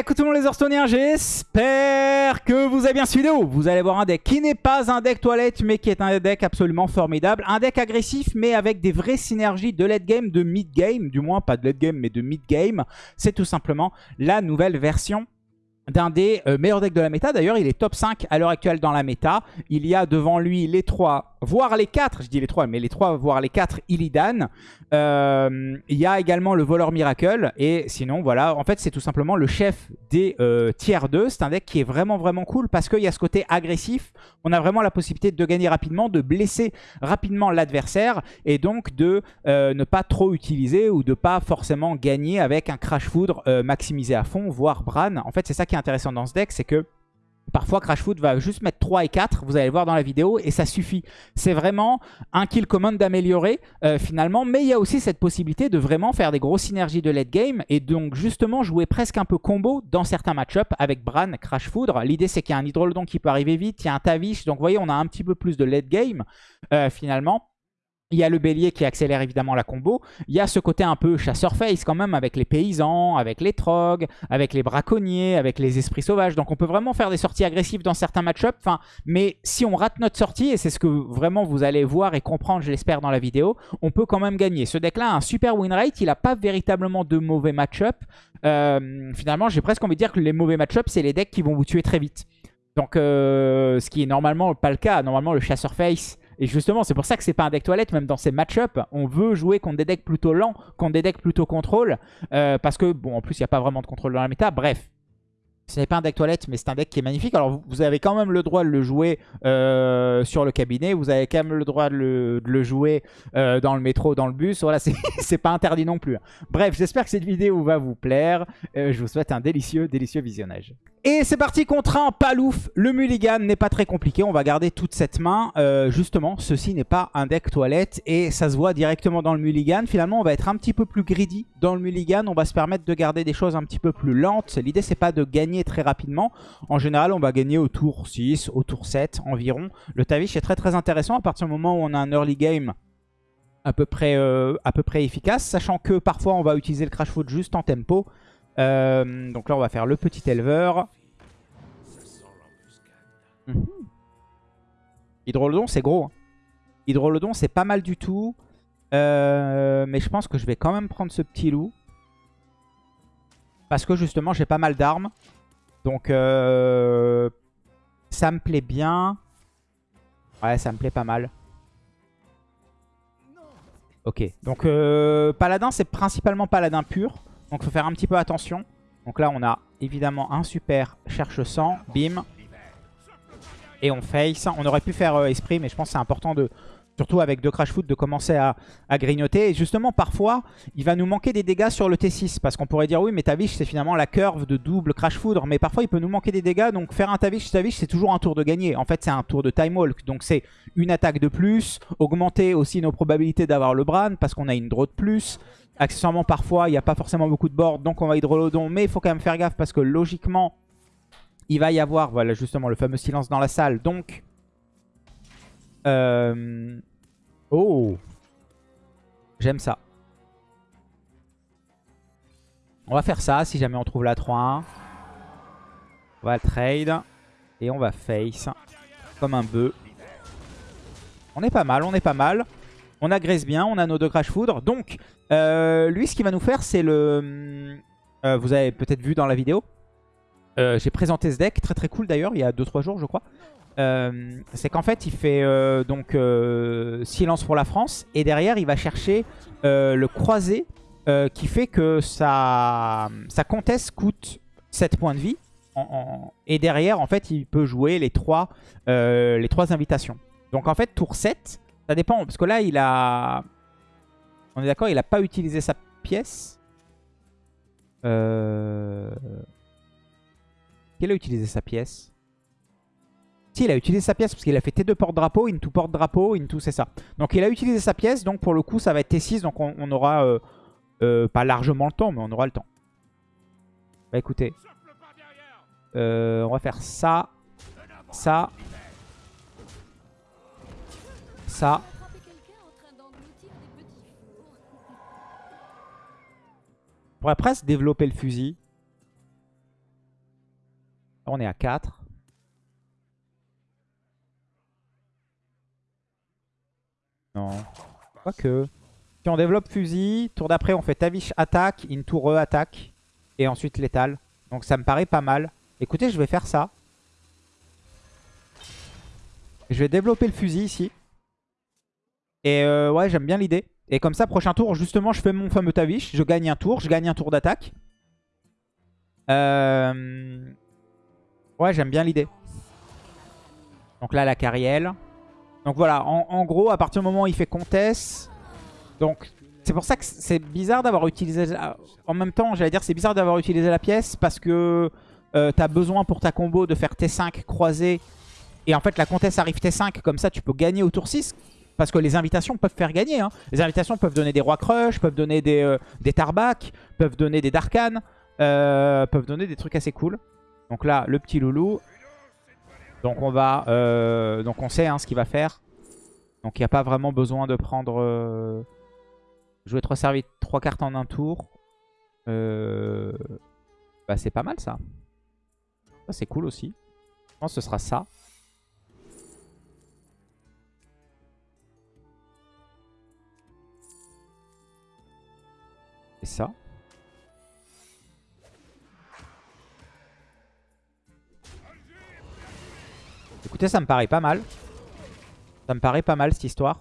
Coucou tout le monde les Hearthstoneers, j'espère que vous avez bien suivi vidéo. Vous allez voir un deck qui n'est pas un deck toilette, mais qui est un deck absolument formidable. Un deck agressif, mais avec des vraies synergies de late game, de mid game. Du moins, pas de late game, mais de mid game. C'est tout simplement la nouvelle version d'un des euh, meilleurs decks de la méta. D'ailleurs, il est top 5 à l'heure actuelle dans la méta. Il y a devant lui les 3, voire les 4, je dis les 3, mais les 3, voire les 4 Illidan. Euh, il y a également le voleur Miracle. Et sinon, voilà, en fait, c'est tout simplement le chef des euh, tiers 2. C'est un deck qui est vraiment, vraiment cool parce qu'il y a ce côté agressif. On a vraiment la possibilité de gagner rapidement, de blesser rapidement l'adversaire et donc de ne pas trop utiliser ou de pas forcément gagner avec un Crash Foudre maximisé à fond, voire Bran. En fait, c'est ça qui est intéressant dans ce deck, c'est que Parfois, Crash Food va juste mettre 3 et 4, vous allez le voir dans la vidéo, et ça suffit. C'est vraiment un kill command d'améliorer euh, finalement, mais il y a aussi cette possibilité de vraiment faire des grosses synergies de late game, et donc justement jouer presque un peu combo dans certains match-ups avec Bran, Crash Foudre. L'idée c'est qu'il y a un Hydrolodon qui peut arriver vite, il y a un Tavish, donc vous voyez on a un petit peu plus de late game euh, finalement. Il y a le bélier qui accélère évidemment la combo. Il y a ce côté un peu chasseur-face quand même avec les paysans, avec les trogs, avec les braconniers, avec les esprits sauvages. Donc on peut vraiment faire des sorties agressives dans certains match-ups. Mais si on rate notre sortie, et c'est ce que vraiment vous allez voir et comprendre, je l'espère, dans la vidéo, on peut quand même gagner. Ce deck-là a un super win rate. Il n'a pas véritablement de mauvais match-up. Euh, finalement, j'ai presque envie de dire que les mauvais match-up, c'est les decks qui vont vous tuer très vite. Donc, euh, ce qui est normalement pas le cas. Normalement, le chasseur-face et justement, c'est pour ça que c'est pas un deck toilette, même dans ces match-up, on veut jouer contre des decks plutôt lents, contre des decks plutôt contrôle, euh, parce que, bon, en plus, il n'y a pas vraiment de contrôle dans la méta. Bref, ce n'est pas un deck toilette, mais c'est un deck qui est magnifique. Alors, vous avez quand même le droit de le jouer euh, sur le cabinet. Vous avez quand même le droit de le, jouer euh, dans le métro, dans le bus. Voilà, c'est pas interdit non plus. Bref, j'espère que cette vidéo va vous plaire. Je vous souhaite un délicieux, délicieux visionnage. Et c'est parti contre un Palouf. Le Mulligan n'est pas très compliqué. On va garder toute cette main. justement, ceci n'est pas un deck toilette. Et ça se voit directement dans le Mulligan. Finalement, on va être un petit peu plus greedy dans le Mulligan. On va se permettre de garder des choses un petit peu plus lentes. L'idée, c'est pas de gagner très rapidement. En général, on va gagner au tour 6, au tour 7 environ. Le Tavish est très très intéressant à partir du moment où on a un early game à peu près, euh, à peu près efficace. Sachant que parfois, on va utiliser le Crash Foot juste en tempo. Euh, donc là, on va faire le petit éleveur. Mhm. Hydrolodon, c'est gros. Hein. Hydrolodon, c'est pas mal du tout. Euh, mais je pense que je vais quand même prendre ce petit loup. Parce que justement, j'ai pas mal d'armes. Donc, euh, ça me plaît bien. Ouais, ça me plaît pas mal. Ok, donc euh, Paladin, c'est principalement Paladin pur. Donc, il faut faire un petit peu attention. Donc là, on a évidemment un super cherche sang. Bim. Et on face. On aurait pu faire euh, esprit, mais je pense que c'est important de, surtout avec deux Crash Foot, de commencer à, grignoter. Et justement, parfois, il va nous manquer des dégâts sur le T6. Parce qu'on pourrait dire, oui, mais Tavish, c'est finalement la curve de double Crash Foudre. Mais parfois, il peut nous manquer des dégâts. Donc, faire un Tavish, Tavish, c'est toujours un tour de gagner. En fait, c'est un tour de Time Walk. Donc, c'est une attaque de plus. Augmenter aussi nos probabilités d'avoir le Bran, parce qu'on a une draw de plus. Accessoirement, parfois, il n'y a pas forcément beaucoup de board. Donc, on va Hydrolodon. Mais il faut quand même faire gaffe, parce que logiquement, il va y avoir, voilà, justement, le fameux silence dans la salle. Donc... Euh, Oh J'aime ça. On va faire ça si jamais on trouve la 3-1. On va trade. Et on va face. Comme un bœuf. On est pas mal, on est pas mal. On agresse bien, on a nos deux Crash Foudre. Donc, euh, lui, ce qu'il va nous faire, c'est le... Euh, vous avez peut-être vu dans la vidéo. Euh, j'ai présenté ce deck, très très cool d'ailleurs, il y a 2-3 jours je crois. C'est qu'en fait, il fait donc silence pour la France. Et derrière, il va chercher le croisé qui fait que sa, sa comtesse coûte 7 points de vie. et derrière, en fait, il peut jouer les 3, les trois invitations. Donc en fait, tour 7, ça dépend. Parce que là, il a... On est d'accord, il n'a pas utilisé sa pièce. Euh... Quel a utilisé sa pièce? Si, il a utilisé sa pièce parce qu'il a fait T2 porte-drapeau, into porte-drapeau, into c'est ça. Donc il a utilisé sa pièce, donc pour le coup ça va être T6, donc on, aura euh, euh, pas largement le temps, mais on aura le temps. Bah écoutez, euh, on va faire ça, ça, ça. On pourrait presque développer le fusil. On est à 4. Non. Quoique. Si on développe fusil, tour d'après on fait Tavish attaque, into re attaque. Et ensuite létal. Donc ça me paraît pas mal. Écoutez, je vais faire ça. Je vais développer le fusil ici. Et euh, ouais, j'aime bien l'idée. Et comme ça, prochain tour, justement, je fais mon fameux Tavish. Je gagne un tour. Je gagne un tour d'attaque. Euh... Ouais, j'aime bien l'idée. Donc là, la carrière. Donc voilà, en, gros, à partir du moment où il fait comtesse... Donc c'est pour ça que c'est bizarre d'avoir utilisé... En même temps, j'allais dire c'est bizarre d'avoir utilisé la pièce parce que euh, t'as besoin pour ta combo de faire T5 croisé. Et en fait, la comtesse arrive T5, comme ça tu peux gagner au tour 6. Parce que les invitations peuvent faire gagner. Hein. Les invitations peuvent donner des rois crush, peuvent donner des, euh, des tarbac, peuvent donner des darkan, euh, peuvent donner des trucs assez cool. Donc là, le petit loulou. Donc on va, euh, donc on sait hein, ce qu'il va faire. Donc il n'y a pas vraiment besoin de prendre... Euh, jouer 3 services, 3 cartes en un tour. Bah c'est pas mal. Ça c'est cool aussi. Je pense que ce sera ça. Et ça. Écoutez, ça me paraît pas mal. Ça me paraît pas mal cette histoire.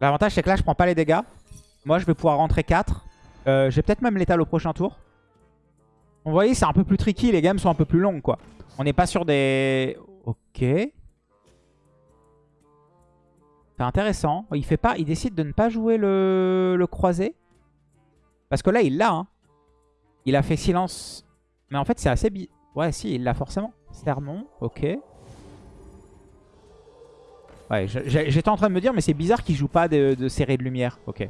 L'avantage c'est que là je prends pas les dégâts. Moi je vais pouvoir rentrer 4. Euh, J'ai peut-être même l'étal au prochain tour. Vous voyez c'est un peu plus tricky, les gammes sont un peu plus longues quoi. On n'est pas sur des... Ok. C'est intéressant. Il fait pas, il décide de ne pas jouer le, croisé. Parce que là il l'a. Hein. Il a fait silence mais en fait, c'est assez... Bi ouais, si, il l'a forcément. Sermon, ok. Ouais, j'étais en train de me dire, mais c'est bizarre qu'il joue pas de, de de lumière. Ok.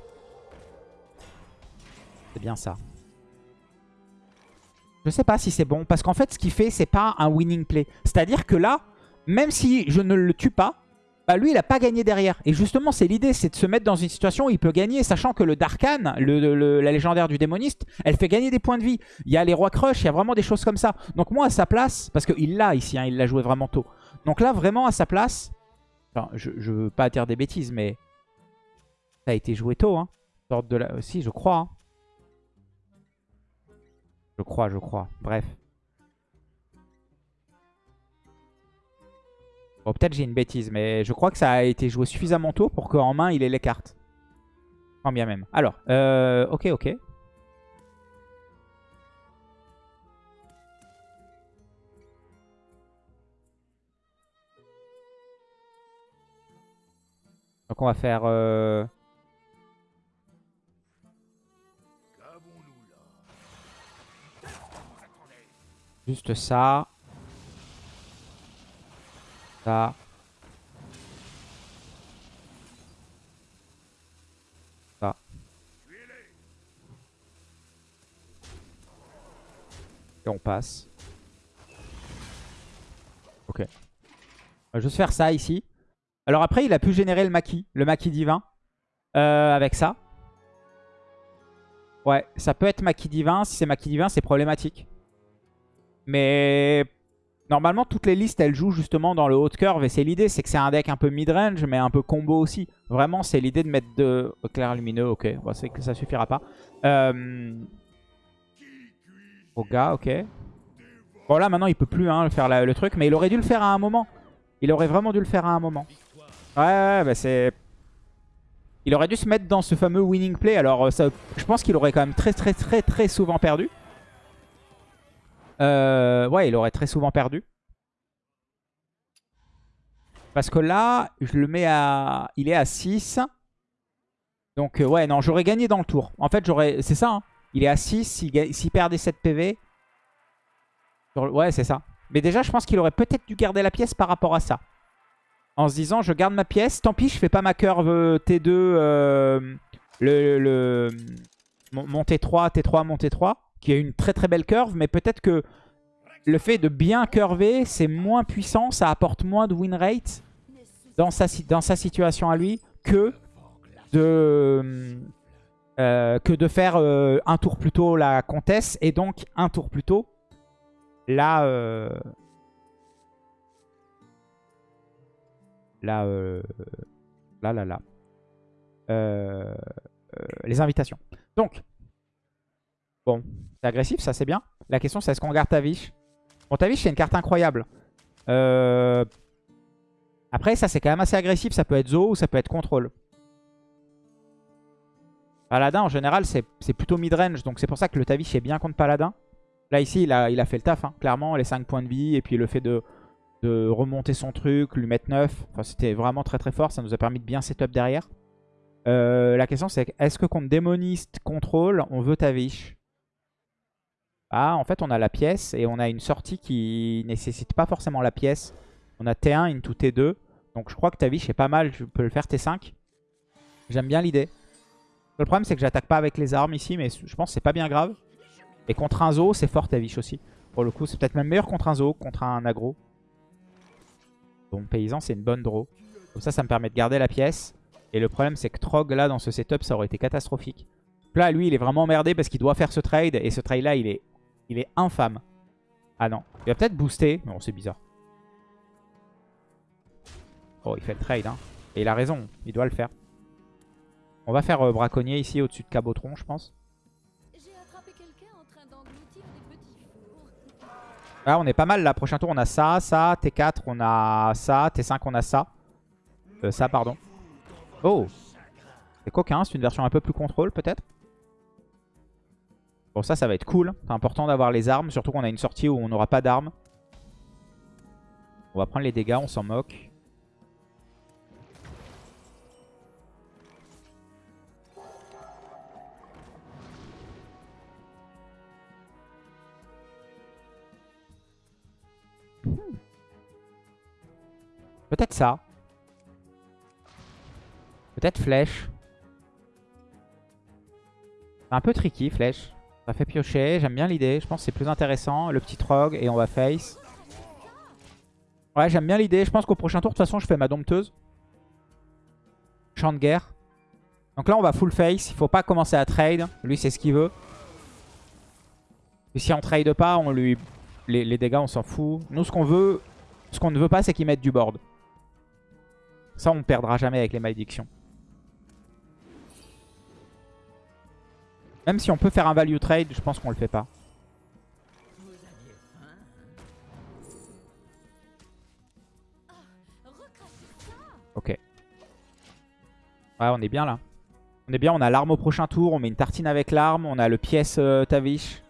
C'est bien ça. Je sais pas si c'est bon. Parce qu'en fait, ce qu'il fait, c'est pas un winning play. C'est-à-dire que là, même si je ne le tue pas, bah lui il a pas gagné derrière. Et justement c'est l'idée, c'est de se mettre dans une situation où il peut gagner, sachant que le Darkan, le, la légendaire du démoniste, elle fait gagner des points de vie. Il y a les rois crush, il y a vraiment des choses comme ça. Donc moi à sa place, parce qu'il l'a ici, hein, il l'a joué vraiment tôt. Donc là vraiment à sa place, je, je veux pas dire des bêtises, mais ça a été joué tôt. Hein. de la... Si je crois. Hein. Je crois, je crois. Bref. Bon, peut-être j'ai une bêtise, mais je crois que ça a été joué suffisamment tôt pour qu'en main, il ait les cartes. Quand bien même. Alors, euh, ok, ok. Donc on va faire... Euh... Juste ça. Ça. Ça. Et on passe. Ok. On va juste faire ça ici. Alors après, il a pu générer le maquis, le maquis divin, euh, avec ça. Ouais, ça peut être maquis divin. Si c'est maquis divin, c'est problématique. Mais Normalement, toutes les listes, elles jouent justement dans le haut de curve. Et c'est l'idée, c'est que c'est un deck un peu mid-range, mais un peu combo aussi. Vraiment, c'est l'idée de mettre de... Clair lumineux, ok. Bon, c'est que ça suffira pas. Euh... gars, ok. Bon, là, maintenant, il peut plus hein, faire le truc. Mais il aurait dû le faire à un moment. Il aurait vraiment dû le faire à un moment. Ouais, ouais, bah c'est... Il aurait dû se mettre dans ce fameux winning play. Alors, ça, je pense qu'il aurait quand même très, très, très, très souvent perdu. Euh, ouais, il aurait très souvent perdu. Parce que là, je le mets à... Il est à 6. Donc, euh, ouais, non, j'aurais gagné dans le tour. En fait, j'aurais... C'est ça, hein. Il est à 6. S'il perdait 7 PV... Ouais, c'est ça. Mais déjà, je pense qu'il aurait peut-être dû garder la pièce par rapport à ça. En se disant, je garde ma pièce. Tant pis, je fais pas ma curve euh, T2. le, le, mon T3, T3, mon T3 qui a une très très belle curve, mais peut-être que le fait de bien curver, c'est moins puissant, ça apporte moins de win rate dans sa, situation à lui que de, euh, faire euh, un tour plus tôt la comtesse et donc un tour plus tôt la... Euh, la... là, là, là. les invitations. Donc, bon, c'est agressif, ça c'est bien. La question c'est est-ce qu'on garde Tavish? Bon, Tavish c'est une carte incroyable. Après, ça c'est quand même assez agressif. Ça peut être Zo ou ça peut être contrôle. Paladin, en général, c'est plutôt mid-range. Donc c'est pour ça que le Tavish est bien contre Paladin. Là, ici, il a, fait le taf. Hein. Clairement, les 5 points de vie. Et puis le fait de, de remonter son truc, lui mettre 9. Enfin, c'était vraiment très très fort. Ça nous a permis de bien setup derrière. Euh, la question, c'est est-ce que contre démoniste contrôle, on veut Tavish? Ah, en fait, on a la pièce. Et on a une sortie qui nécessite pas forcément la pièce. On a T1 into T2. Donc je crois que Tavish est pas mal. Je peux le faire T5. J'aime bien l'idée. Le problème, c'est que j'attaque pas avec les armes ici, mais je pense que c'est pas bien grave. Et contre un zoo, c'est fort Tavish aussi. Pour le coup, c'est peut-être même meilleur contre un zoo, contre un aggro. Bon, paysan, c'est une bonne draw. Comme ça, ça me permet de garder la pièce. Et le problème, c'est que Trog, là, dans ce setup, ça aurait été catastrophique. Là, lui, il est vraiment emmerdé parce qu'il doit faire ce trade. Et ce trade-là, il est, il est infâme. Ah non. Il va peut-être booster. Non, c'est bizarre. Oh, il fait le trade. Hein. Et il a raison. Il doit le faire. On va faire euh, braconnier ici au-dessus de Cabotron, je pense. Là, on est pas mal là. Prochain tour, on a ça, ça. T4, on a ça. T5, on a ça. Euh, ça, pardon. Oh C'est coquin. C'est une version un peu plus contrôle, peut-être? Bon, ça, ça va être cool. C'est important d'avoir les armes. Surtout qu'on a une sortie où on n'aura pas d'armes. On va prendre les dégâts. On s'en moque. Peut-être ça. Peut-être flèche. Un peu tricky, flèche. Ça fait piocher. J'aime bien l'idée. Je pense que c'est plus intéressant. Le petit trog et on va face. Ouais, j'aime bien l'idée. Je pense qu'au prochain tour, de toute façon, je fais ma dompteuse. Champ de guerre. Donc là, on va full face. Il faut pas commencer à trade. Lui, c'est ce qu'il veut. Et si on trade pas, on lui... les, dégâts, on s'en fout. Nous, ce qu'on veut, ce qu'on ne veut pas, c'est qu'il mette du board. Ça, on perdra jamais avec les malédictions. Même si on peut faire un value trade, je pense qu'on le fait pas. Ok. Ouais, on est bien là. On est bien, on a l'arme au prochain tour, on met une tartine avec l'arme, on a le pièce euh, Tavish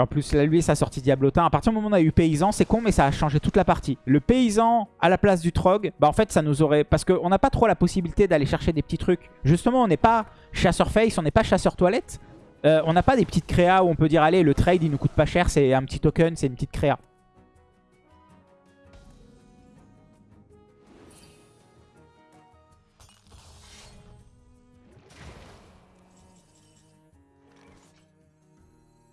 en plus, là, lui, sa sortie Diablotin. À partir du moment où on a eu Paysan, c'est con, mais ça a changé toute la partie. Le Paysan à la place du Trog, bah en fait, ça nous aurait... Parce qu'on n'a pas trop la possibilité d'aller chercher des petits trucs. Justement, on n'est pas chasseur face, on n'est pas chasseur toilette. Euh, on n'a pas des petites créas où on peut dire, allez, le trade, il nous coûte pas cher, c'est un petit token, c'est une petite créa.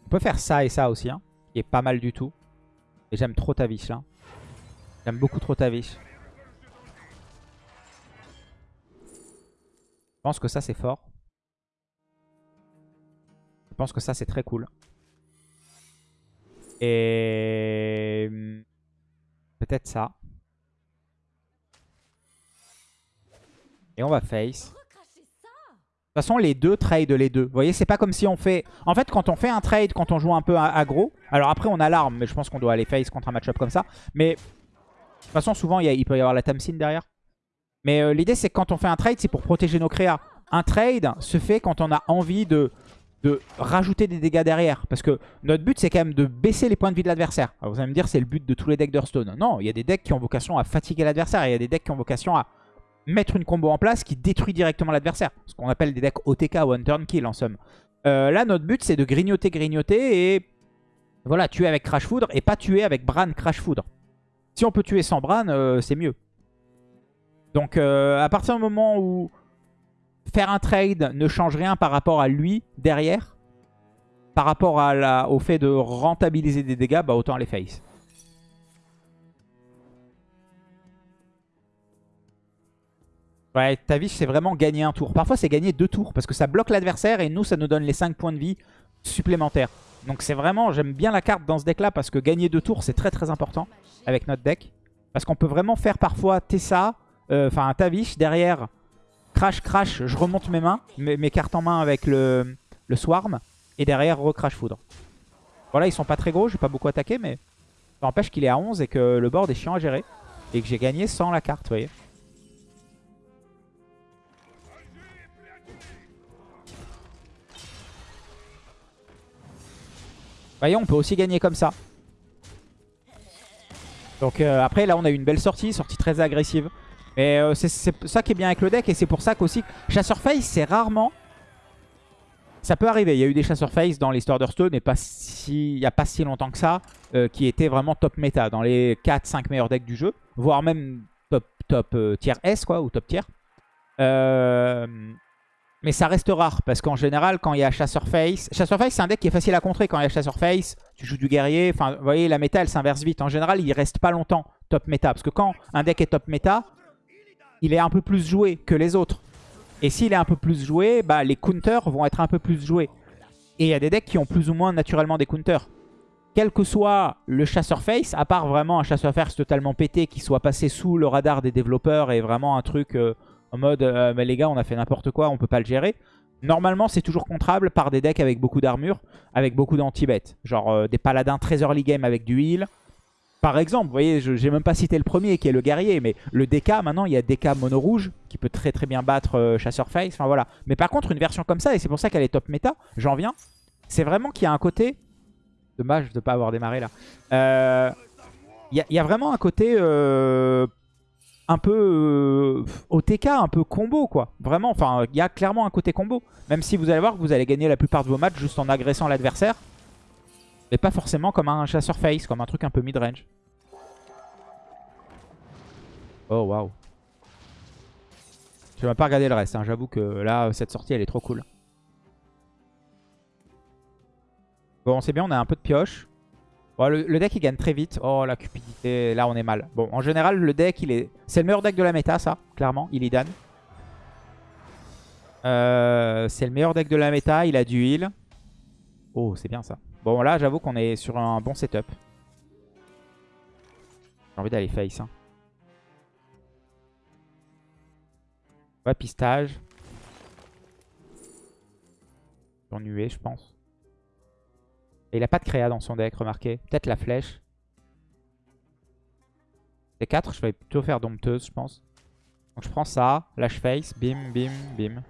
Peut faire ça et ça aussi, hein, qui est pas mal du tout. Et j'aime trop Tavish là. J'aime beaucoup trop Tavish. Je pense que ça c'est fort. Je pense que ça c'est très cool. Et peut-être ça. Et on va face. De toute façon, les deux trade les deux. Vous voyez, c'est pas comme si on fait... En fait, quand on fait un trade, quand on joue un peu aggro... Alors après, on a l'arme, mais je pense qu'on doit aller face contre un match-up comme ça. Mais de toute façon, souvent, il, peut y avoir la Tamsin derrière. Mais euh, l'idée, c'est que quand on fait un trade, c'est pour protéger nos créas. Un trade se fait quand on a envie de, de rajouter des dégâts derrière. Parce que notre but, c'est quand même de baisser les points de vie de l'adversaire. Vous allez me dire, c'est le but de tous les decks d'Hearthstone. Non, il y a des decks qui ont vocation à fatiguer l'adversaire. Il y a des decks qui ont vocation à mettre une combo en place qui détruit directement l'adversaire. Ce qu'on appelle des decks OTK, One Turn Kill en somme. Euh, là, notre but, c'est de grignoter, grignoter et voilà, tuer avec Crash Foudre et pas tuer avec Bran Crash Foudre. Si on peut tuer sans Bran, euh, c'est mieux. Donc, euh, à partir du moment où faire un trade ne change rien par rapport à lui derrière, par rapport au fait de rentabiliser des dégâts, bah autant les face. Ouais, Tavish, c'est vraiment gagner un tour. Parfois, c'est gagner deux tours parce que ça bloque l'adversaire et nous, ça nous donne les 5 points de vie supplémentaires. Donc c'est vraiment, j'aime bien la carte dans ce deck là parce que gagner deux tours c'est très très important avec notre deck. Parce qu'on peut vraiment faire parfois Tessa, euh, enfin un Tavish derrière, crash crash, je remonte mes mains, mes, cartes en main avec le, le Swarm et derrière recrash foudre. Voilà ils sont pas très gros, j'ai pas beaucoup attaqué mais ça empêche qu'il est à 11 et que le board est chiant à gérer. Et que j'ai gagné sans la carte, vous voyez. Voyez, on peut aussi gagner comme ça. Donc euh, après, là, on a eu une belle sortie, sortie très agressive. Mais euh, c'est ça qui est bien avec le deck et c'est pour ça qu'aussi, Chasseur Face, c'est rarement... Ça peut arriver, il y a eu des Chasseur Face dans l'histoire d'Hearthstone et pas si... il n'y a pas si longtemps que ça, euh, qui étaient vraiment top méta, dans les 4-5 meilleurs decks du jeu, voire même top, top tier S, quoi, ou top tier. Mais ça reste rare parce qu'en général, quand il y a Chasseur Face... Chasseur Face, c'est un deck qui est facile à contrer. Quand il y a Chasseur Face, tu joues du guerrier. Enfin, vous voyez, la méta, elle s'inverse vite. En général, il reste pas longtemps top méta. Parce que quand un deck est top méta, il est un peu plus joué que les autres. Et s'il est un peu plus joué, bah, les counters vont être un peu plus joués. Et il y a des decks qui ont plus ou moins naturellement des counters. Quel que soit le chasseur face, à part vraiment un chasseur face totalement pété qui soit passé sous le radar des développeurs et vraiment un truc... Euh, en mode, euh, mais les gars, on a fait n'importe quoi, on peut pas le gérer. Normalement, c'est toujours contrable par des decks avec beaucoup d'armure, avec beaucoup d'anti-bet. Genre euh, des paladins très early game avec du heal. Par exemple, vous voyez, je n'ai même pas cité le premier qui est le guerrier, mais le DK, maintenant, il y a DK mono rouge qui peut très très bien battre euh, Chasseur Face. Enfin voilà. Mais par contre, une version comme ça, et c'est pour ça qu'elle est top méta, j'en viens, c'est vraiment qu'il y a un côté... Dommage de ne pas avoir démarré là. Il y, y, a vraiment un côté un peu euh, OTK, un peu combo quoi. Vraiment, enfin, il y a clairement un côté combo. Même si vous allez voir que vous allez gagner la plupart de vos matchs juste en agressant l'adversaire. Mais pas forcément comme un chasseur face, comme un truc un peu mid-range. Oh waouh. Je vais pas regarder le reste, hein. j'avoue que là, cette sortie elle est trop cool. Bon, c'est bien, on a un peu de pioche le, deck il gagne très vite. Oh la cupidité, là on est mal. Bon, en général le deck il est... C'est le meilleur deck de la méta ça, clairement, Illidan. Euh, c'est le meilleur deck de la méta, il a du heal. Oh c'est bien ça. Bon là j'avoue qu'on est sur un bon setup. J'ai envie d'aller face. Hein. Ouais, pistage. Je pense il a pas de créa dans son deck, remarquez. Peut-être la flèche. C'est 4, je vais plutôt faire dompteuse, je pense. Donc je prends ça, lâche face, bim, bim, bim.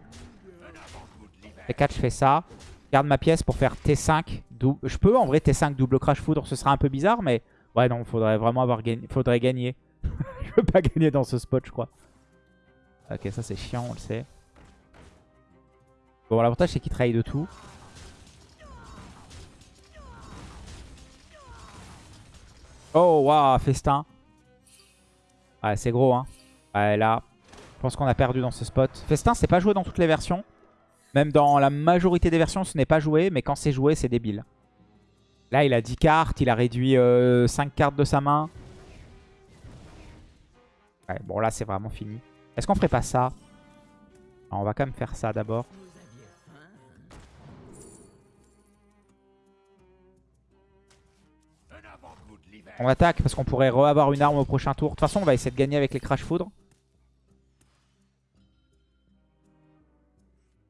C'est 4, je fais ça. Garde ma pièce pour faire T5. Je peux en vrai T5 double crash foudre, ce sera un peu bizarre, mais... Ouais, non, faudrait vraiment avoir gagné. Faudrait gagner. je veux pas gagner dans ce spot, je crois. Ok, ça c'est chiant, on le sait. Bon, l'avantage c'est qu'il trahit de tout. Oh, waouh, festin. Ouais, c'est gros, hein. Ouais, là, je pense qu'on a perdu dans ce spot. Festin, c'est pas joué dans toutes les versions. Même dans la majorité des versions, ce n'est pas joué. Mais quand c'est joué, c'est débile. Là, il a 10 cartes. Il a réduit 5 euh, cartes de sa main. Ouais, bon, là, c'est vraiment fini. Est-ce qu'on ferait pas ça? On va quand même faire ça d'abord. On attaque parce qu'on pourrait re-avoir une arme au prochain tour. De toute façon, on va essayer de gagner avec les Crash Foudre.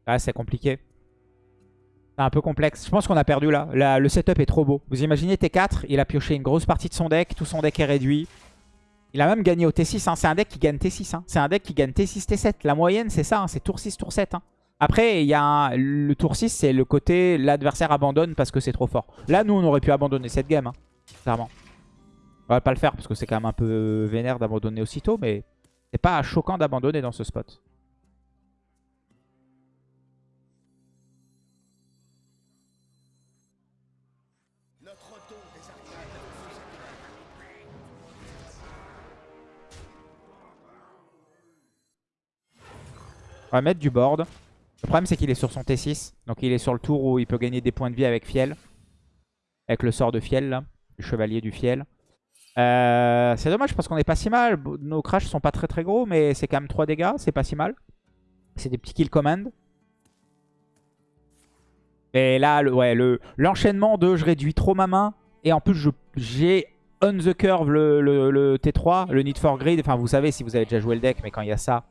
Ah, c'est compliqué. C'est un peu complexe. Je pense qu'on a perdu là. Le setup est trop beau. Vous imaginez T4, il a pioché une grosse partie de son deck. Tout son deck est réduit. Il a même gagné au T6. Hein. C'est un deck qui gagne T6. Hein. C'est un deck qui gagne T6, T7. La moyenne, c'est ça. Hein. C'est tour 6, tour 7. Après, il y a le tour 6, c'est le côté l'adversaire abandonne parce que c'est trop fort. Là, nous, on aurait pu abandonner cette game. Clairement. On va pas le faire parce que c'est quand même un peu vénère d'abandonner aussitôt, mais c'est pas choquant d'abandonner dans ce spot. On va mettre du board. Le problème c'est qu'il est sur son T6. Donc il est sur le tour où il peut gagner des points de vie avec Fiel. Avec le sort de Fiel là. Le chevalier du Fiel. Euh, c'est dommage parce qu'on est pas si mal. Nos crashs sont pas très très gros, mais c'est quand même 3 dégâts, c'est pas si mal. C'est des petits kill command. Et là, le, ouais, l'enchaînement de je réduis trop ma main. Et en plus, j'ai on the curve le, T3, le need for grid. Enfin, vous savez si vous avez déjà joué le deck, mais quand il y a ça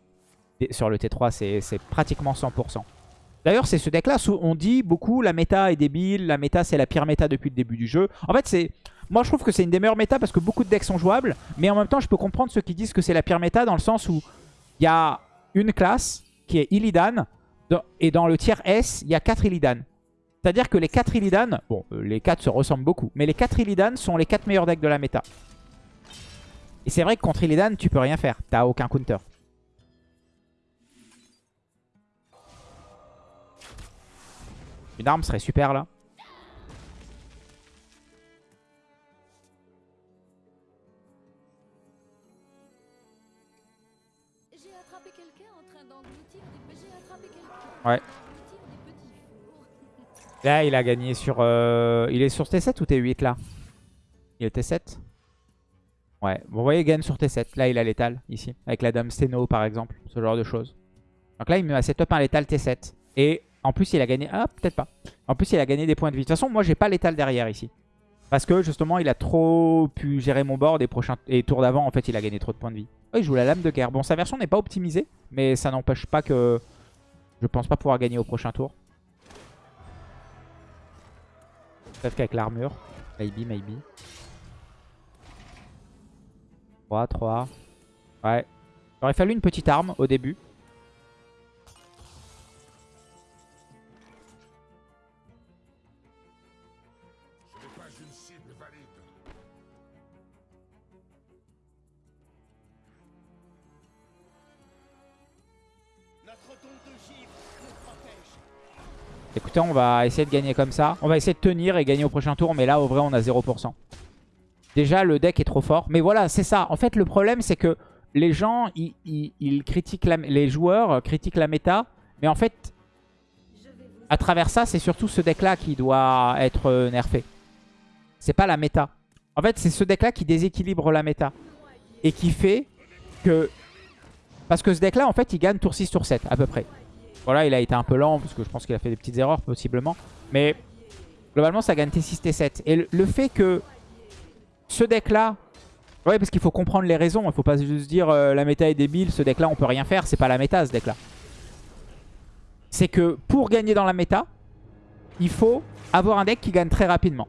sur le T3, c'est pratiquement 100%. D'ailleurs, c'est ce deck-là, on dit beaucoup la méta est débile, la méta c'est la pire méta depuis le début du jeu. En fait, c'est moi je trouve que c'est une des meilleures méta parce que beaucoup de decks sont jouables, mais en même temps, je peux comprendre ceux qui disent que c'est la pire méta dans le sens où il y a une classe qui est Illidan, et dans le tiers S, il y a 4 Illidan. C'est-à-dire que les 4 Illidan, bon, euh, les 4 se ressemblent beaucoup, mais les 4 Illidan sont les 4 meilleurs decks de la méta. Et c'est vrai que contre Illidan, tu peux rien faire, t'as aucun counter. Une arme serait super là. Ouais. Là, il a gagné sur... Euh, il est sur T7 ou T8 là? Il est T7 Ouais. Vous voyez, il gagne sur T7. Là, il a l'étal ici. Avec la dame Steno par exemple. Ce genre de choses. Donc là, il met à setup un létal T7. Et en plus, il a gagné... Ah, peut-être pas. En plus, il a gagné des points de vie. De toute façon, moi, j'ai pas l'étal derrière ici. Parce que, justement, il a trop pu gérer mon board. Et, prochain... et tour d'avant, en fait, il a gagné trop de points de vie. Oh, il joue la lame de guerre. Bon, sa version n'est pas optimisée. Mais ça n'empêche pas que... Je pense pas pouvoir gagner au prochain tour. Peut-être qu'avec l'armure. Maybe, maybe. 3, 3. Ouais. Il aurait fallu une petite arme au début. On va essayer de gagner comme ça. On va essayer de tenir et gagner au prochain tour. Mais là, au vrai, on a 0%. Déjà, le deck est trop fort. Mais voilà, c'est ça. En fait, le problème, c'est que les gens, ils, critiquent les joueurs critiquent la méta. Mais en fait, à travers ça, c'est surtout ce deck-là qui doit être euh, nerfé. C'est pas la méta. En fait, c'est ce deck-là qui déséquilibre la méta. Et qui fait que... Parce que ce deck-là, en fait, il gagne tour 6, tour 7, à peu près. Voilà, il a été un peu lent parce que je pense qu'il a fait des petites erreurs possiblement. Mais globalement, ça gagne T6, T7. Et le, fait que ce deck-là... Ouais, parce qu'il faut comprendre les raisons. Il faut pas juste dire euh, la méta est débile, ce deck-là, on peut rien faire. C'est pas la méta, ce deck-là. C'est que pour gagner dans la méta, il faut avoir un deck qui gagne très rapidement.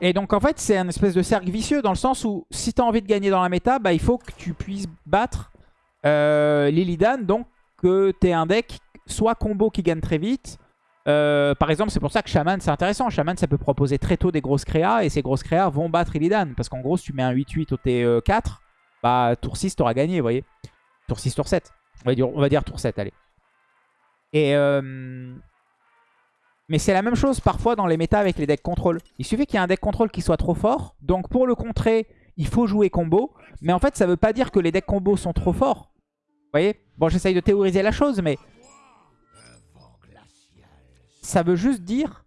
Et donc en fait c'est un espèce de cercle vicieux dans le sens où si tu as envie de gagner dans la méta, bah, il faut que tu puisses battre euh, Lilidan, donc que tu un deck soit combo qui gagne très vite. Euh, par exemple, c'est pour ça que Shaman, c'est intéressant. Shaman, ça peut proposer très tôt des grosses créas. Et ces grosses créas vont battre Illidan. Parce qu'en gros, si tu mets un 8-8 au T4, bah tour 6, t'auras gagné, voyez. Tour 6, tour 7. On va dire, tour 7, allez. Et... Euh, mais c'est la même chose parfois dans les méta avec les decks contrôle. Il suffit qu'il y ait un deck contrôle qui soit trop fort. Donc pour le contrer, il faut jouer combo. Mais en fait, ça veut pas dire que les decks combo sont trop forts. Voyez? Bon, j'essaye de théoriser la chose, mais ça veut juste dire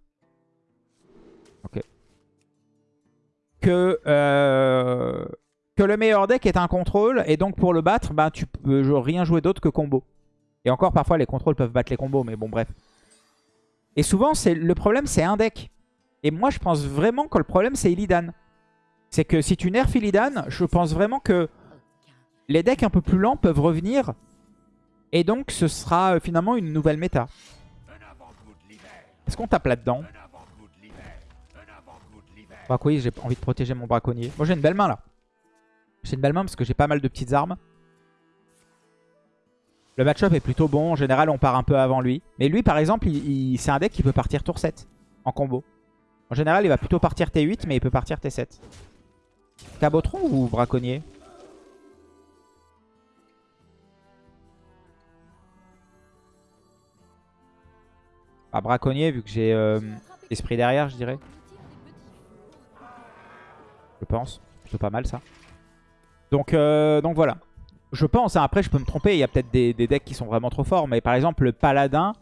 que, euh, que le meilleur deck est un contrôle. Et donc pour le battre, bah, tu peux rien jouer d'autre que combo. Et encore parfois les contrôles peuvent battre les combos, mais bon bref. Et souvent le problème c'est un deck. Et moi je pense vraiment que le problème c'est Illidan. C'est que si tu nerfs Illidan, je pense vraiment que les decks un peu plus lents peuvent revenir. Et donc ce sera euh, finalement une nouvelle méta. Est-ce qu'on tape là-dedans Bah oui, j'ai envie de protéger mon braconnier. Moi j'ai une belle main là. J'ai une belle main parce que j'ai pas mal de petites armes. Le match-up est plutôt bon. En général, on part un peu avant lui. Mais lui, par exemple, c'est un deck qui peut partir tour 7 en combo. En général, il va plutôt partir T8, mais il peut partir T7. Cabotron ou braconnier? Pas braconnier vu que j'ai euh, esprit derrière, je dirais. Je pense. Plutôt pas mal ça. Donc, euh, donc voilà. Je pense, hein, après je peux me tromper, il y a peut-être des, decks qui sont vraiment trop forts. Mais par exemple le paladin...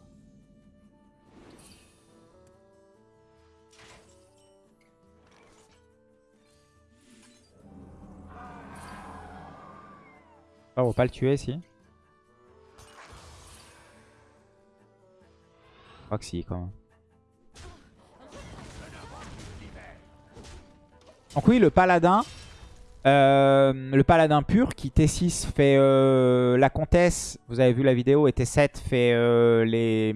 Oh, on va pas le tuer si. Donc oui, le paladin. euh, le paladin pur qui T6 fait euh, la comtesse, vous avez vu la vidéo, et T7 fait euh, les,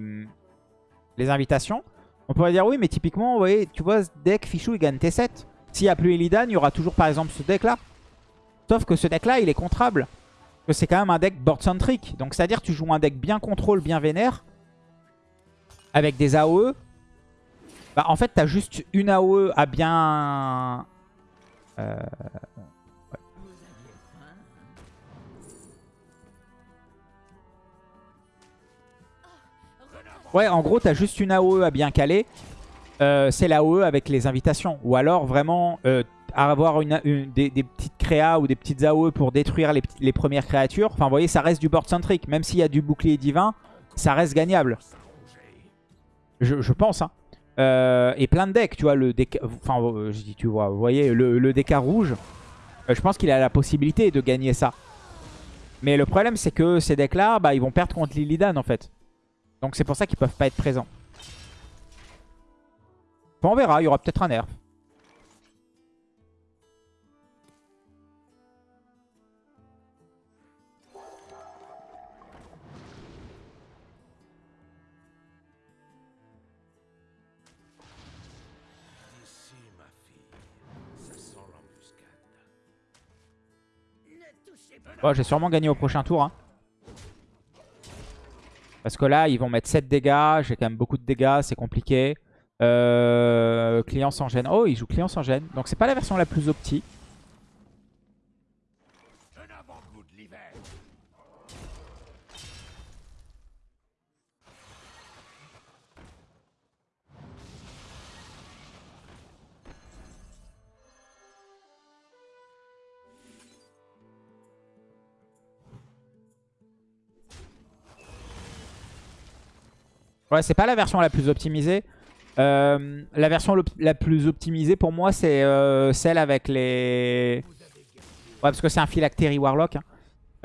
les invitations. On pourrait dire oui, mais typiquement, vous voyez, tu vois, ce deck Fichou, il gagne T7. S'il n'y a plus Illidan, il y aura toujours par exemple ce deck-là. Sauf que ce deck-là, il est contrable. C'est quand même un deck board-centric. Donc c'est-à-dire tu joues un deck bien contrôle, bien vénère. Avec des AOE. Bah en fait, tu as juste une AOE à bien... Euh... ouais. En gros, tu as juste une AOE à bien caler. Euh, c'est l'AOE avec les invitations. Ou alors, vraiment, euh, avoir des, petites créas ou des petites AOE pour détruire les, premières créatures. Enfin, vous voyez, ça reste du board centric. Même s'il y a du bouclier divin, ça reste gagnable. Je, pense, hein. Euh, et plein de decks, tu vois, le deck... Enfin, euh, je dis, tu vois, voyez, le, DK rouge, euh, je pense qu'il a la possibilité de gagner ça. Mais le problème, c'est que ces decks-là, bah, ils vont perdre contre Lilidan, en fait. Donc c'est pour ça qu'ils peuvent pas être présents. Enfin, on verra, il y aura peut-être un nerf. Bon, j'ai sûrement gagné au prochain tour. hein. Parce que là, ils vont mettre 7 dégâts. J'ai quand même beaucoup de dégâts, c'est compliqué. Euh, client sans gêne. Oh, il joue client sans gêne. Donc c'est pas la version la plus opti. Ouais, c'est pas la version la plus optimisée. Euh, la version la plus optimisée pour moi, c'est euh, celle avec les... Ouais, parce que c'est un phylactérie warlock. hein.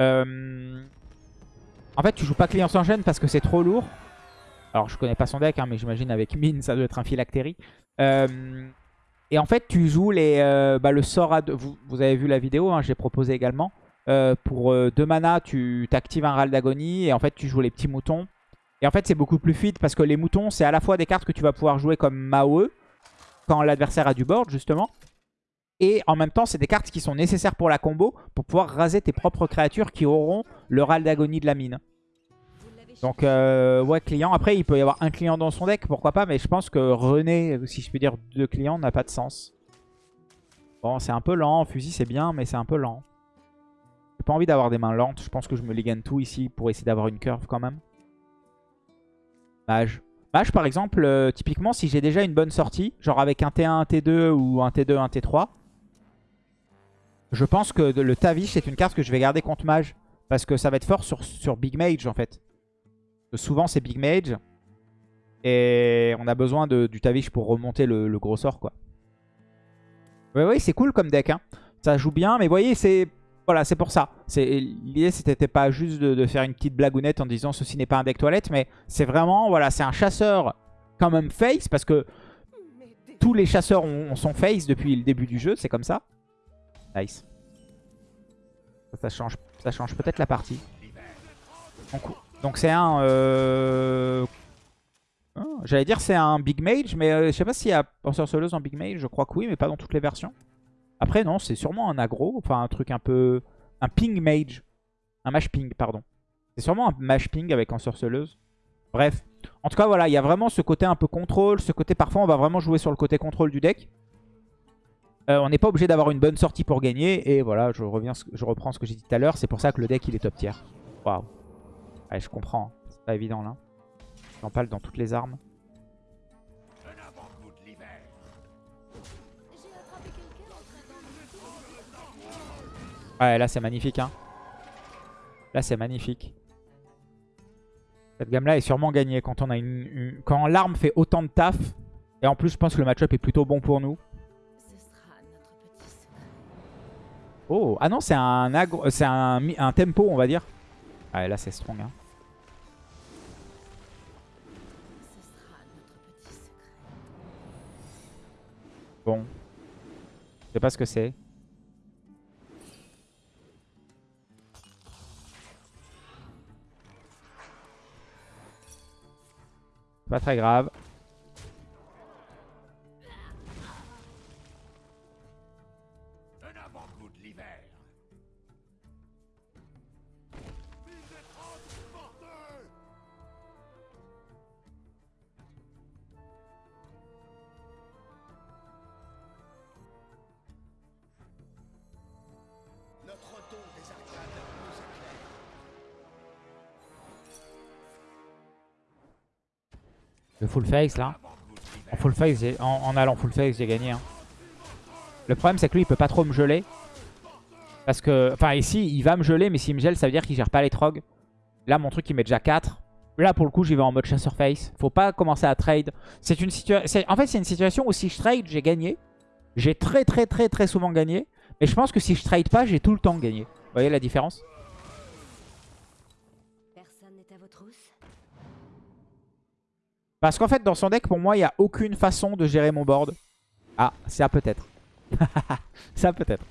Euh, En fait, tu joues pas client sans parce que c'est trop lourd. Alors, je connais pas son deck, hein, mais j'imagine avec mine, ça doit être un phylactérie. Et en fait, tu joues les, bah, le sort à. Vous, avez vu la vidéo, hein, j'ai proposé également. Pour 2 mana, tu t'actives un râle d'agonie et en fait, tu joues les petits moutons. Et en fait, c'est beaucoup plus fluide parce que les moutons, c'est à la fois des cartes que tu vas pouvoir jouer comme Maoe quand l'adversaire a du board, justement. Et en même temps, c'est des cartes qui sont nécessaires pour la combo pour pouvoir raser tes propres créatures qui auront le râle d'agonie de la mine. Donc, euh, ouais, client. Après, il peut y avoir un client dans son deck, pourquoi pas. Mais je pense que René, si je peux dire deux clients, n'a pas de sens. Bon, c'est un peu lent. Fusil, c'est bien, mais c'est un peu lent. J'ai pas envie d'avoir des mains lentes. Je pense que je me les gagne tout ici pour essayer d'avoir une curve quand même. Mage. Mage, par exemple, euh, typiquement, si j'ai déjà une bonne sortie, genre avec un T1, un T2 ou un T2, un T3, je pense que le Tavish, c'est une carte que je vais garder contre Mage. Parce que ça va être fort sur, Big Mage, en fait. Souvent, c'est Big Mage. Et on a besoin du Tavish pour remonter le, gros sort, quoi. Ouais, ouais, c'est cool comme deck. Hein. Ça joue bien, mais vous voyez, c'est... Voilà, c'est pour ça. L'idée, c'était pas juste de, faire une petite blagounette en disant ceci n'est pas un deck toilette, mais c'est vraiment, voilà, c'est un chasseur quand même face, parce que tous les chasseurs ont, face depuis le début du jeu, c'est comme ça. Nice. Ça, change, ça change peut-être la partie. Donc, c'est un... euh, ah, J'allais dire c'est un Big Mage, mais euh, je sais pas s'il y a Ensorceleuse en Big Mage, je crois que oui, mais pas dans toutes les versions. Après non, c'est sûrement un aggro, enfin un truc un peu... Un Ping Mage. Un Mage Ping, pardon. C'est sûrement un Mage Ping avec Ensorceleuse. Bref. En tout cas, voilà, il y a vraiment ce côté un peu contrôle, ce côté parfois on va vraiment jouer sur le côté contrôle du deck. Euh, on n'est pas obligé d'avoir une bonne sortie pour gagner. Et voilà, je, je reprends ce que j'ai dit tout à l'heure. C'est pour ça que le deck, il est top tier. Waouh. Ouais, je comprends. hein. C'est pas évident, là. J'en parle dans toutes les armes. Ouais, là, c'est magnifique, hein. Là, c'est magnifique. Cette gamme-là est sûrement gagnée quand on a une, une- quand l'arme fait autant de taf. Et en plus, je pense que le match-up est plutôt bon pour nous. Oh, ah non, c'est un, agro- c'est un, un tempo, on va dire. Ah, là, c'est strong. Hein. Bon. Je sais pas ce que c'est. Pas très grave. Full face là. En full face, en allant full face, j'ai gagné. hein. Le problème, c'est que lui, il peut pas trop me geler. Parce que, enfin, ici, il va me geler, mais s'il me gèle, ça veut dire qu'il gère pas les trogs. Là, mon truc, il met déjà 4. Là, pour le coup, j'y vais en mode chasseur face. Faut pas commencer à trade. C'est une situation. En fait, c'est une situation où si je trade, j'ai gagné. J'ai très, très, très, très souvent gagné. Mais je pense que si je trade pas, j'ai tout le temps gagné. Vous voyez la différence? Parce qu'en fait, dans son deck, pour moi, il n'y a aucune façon de gérer mon board. Ah, ça peut-être. ça peut-être.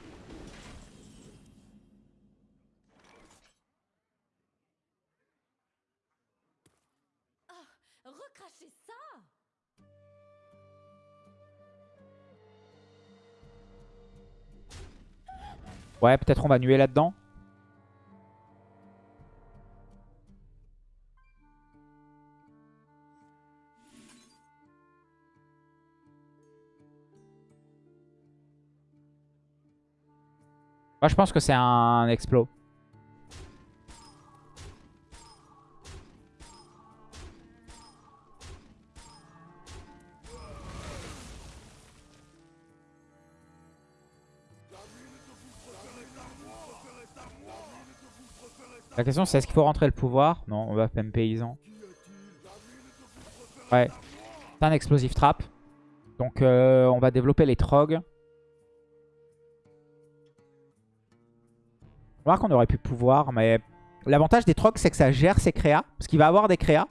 Ça Ouais, peut-être on va nuer là-dedans. Moi, je pense que c'est un explos. La question c'est est-ce qu'il faut rentrer le pouvoir? Non, on va même paysan. Ouais. C'est un explosive trap. Donc euh, on va développer les trogs. On va voir qu'on aurait pu pouvoir, mais l'avantage des trogs c'est que ça gère ses créas. Parce qu'il va avoir des créas.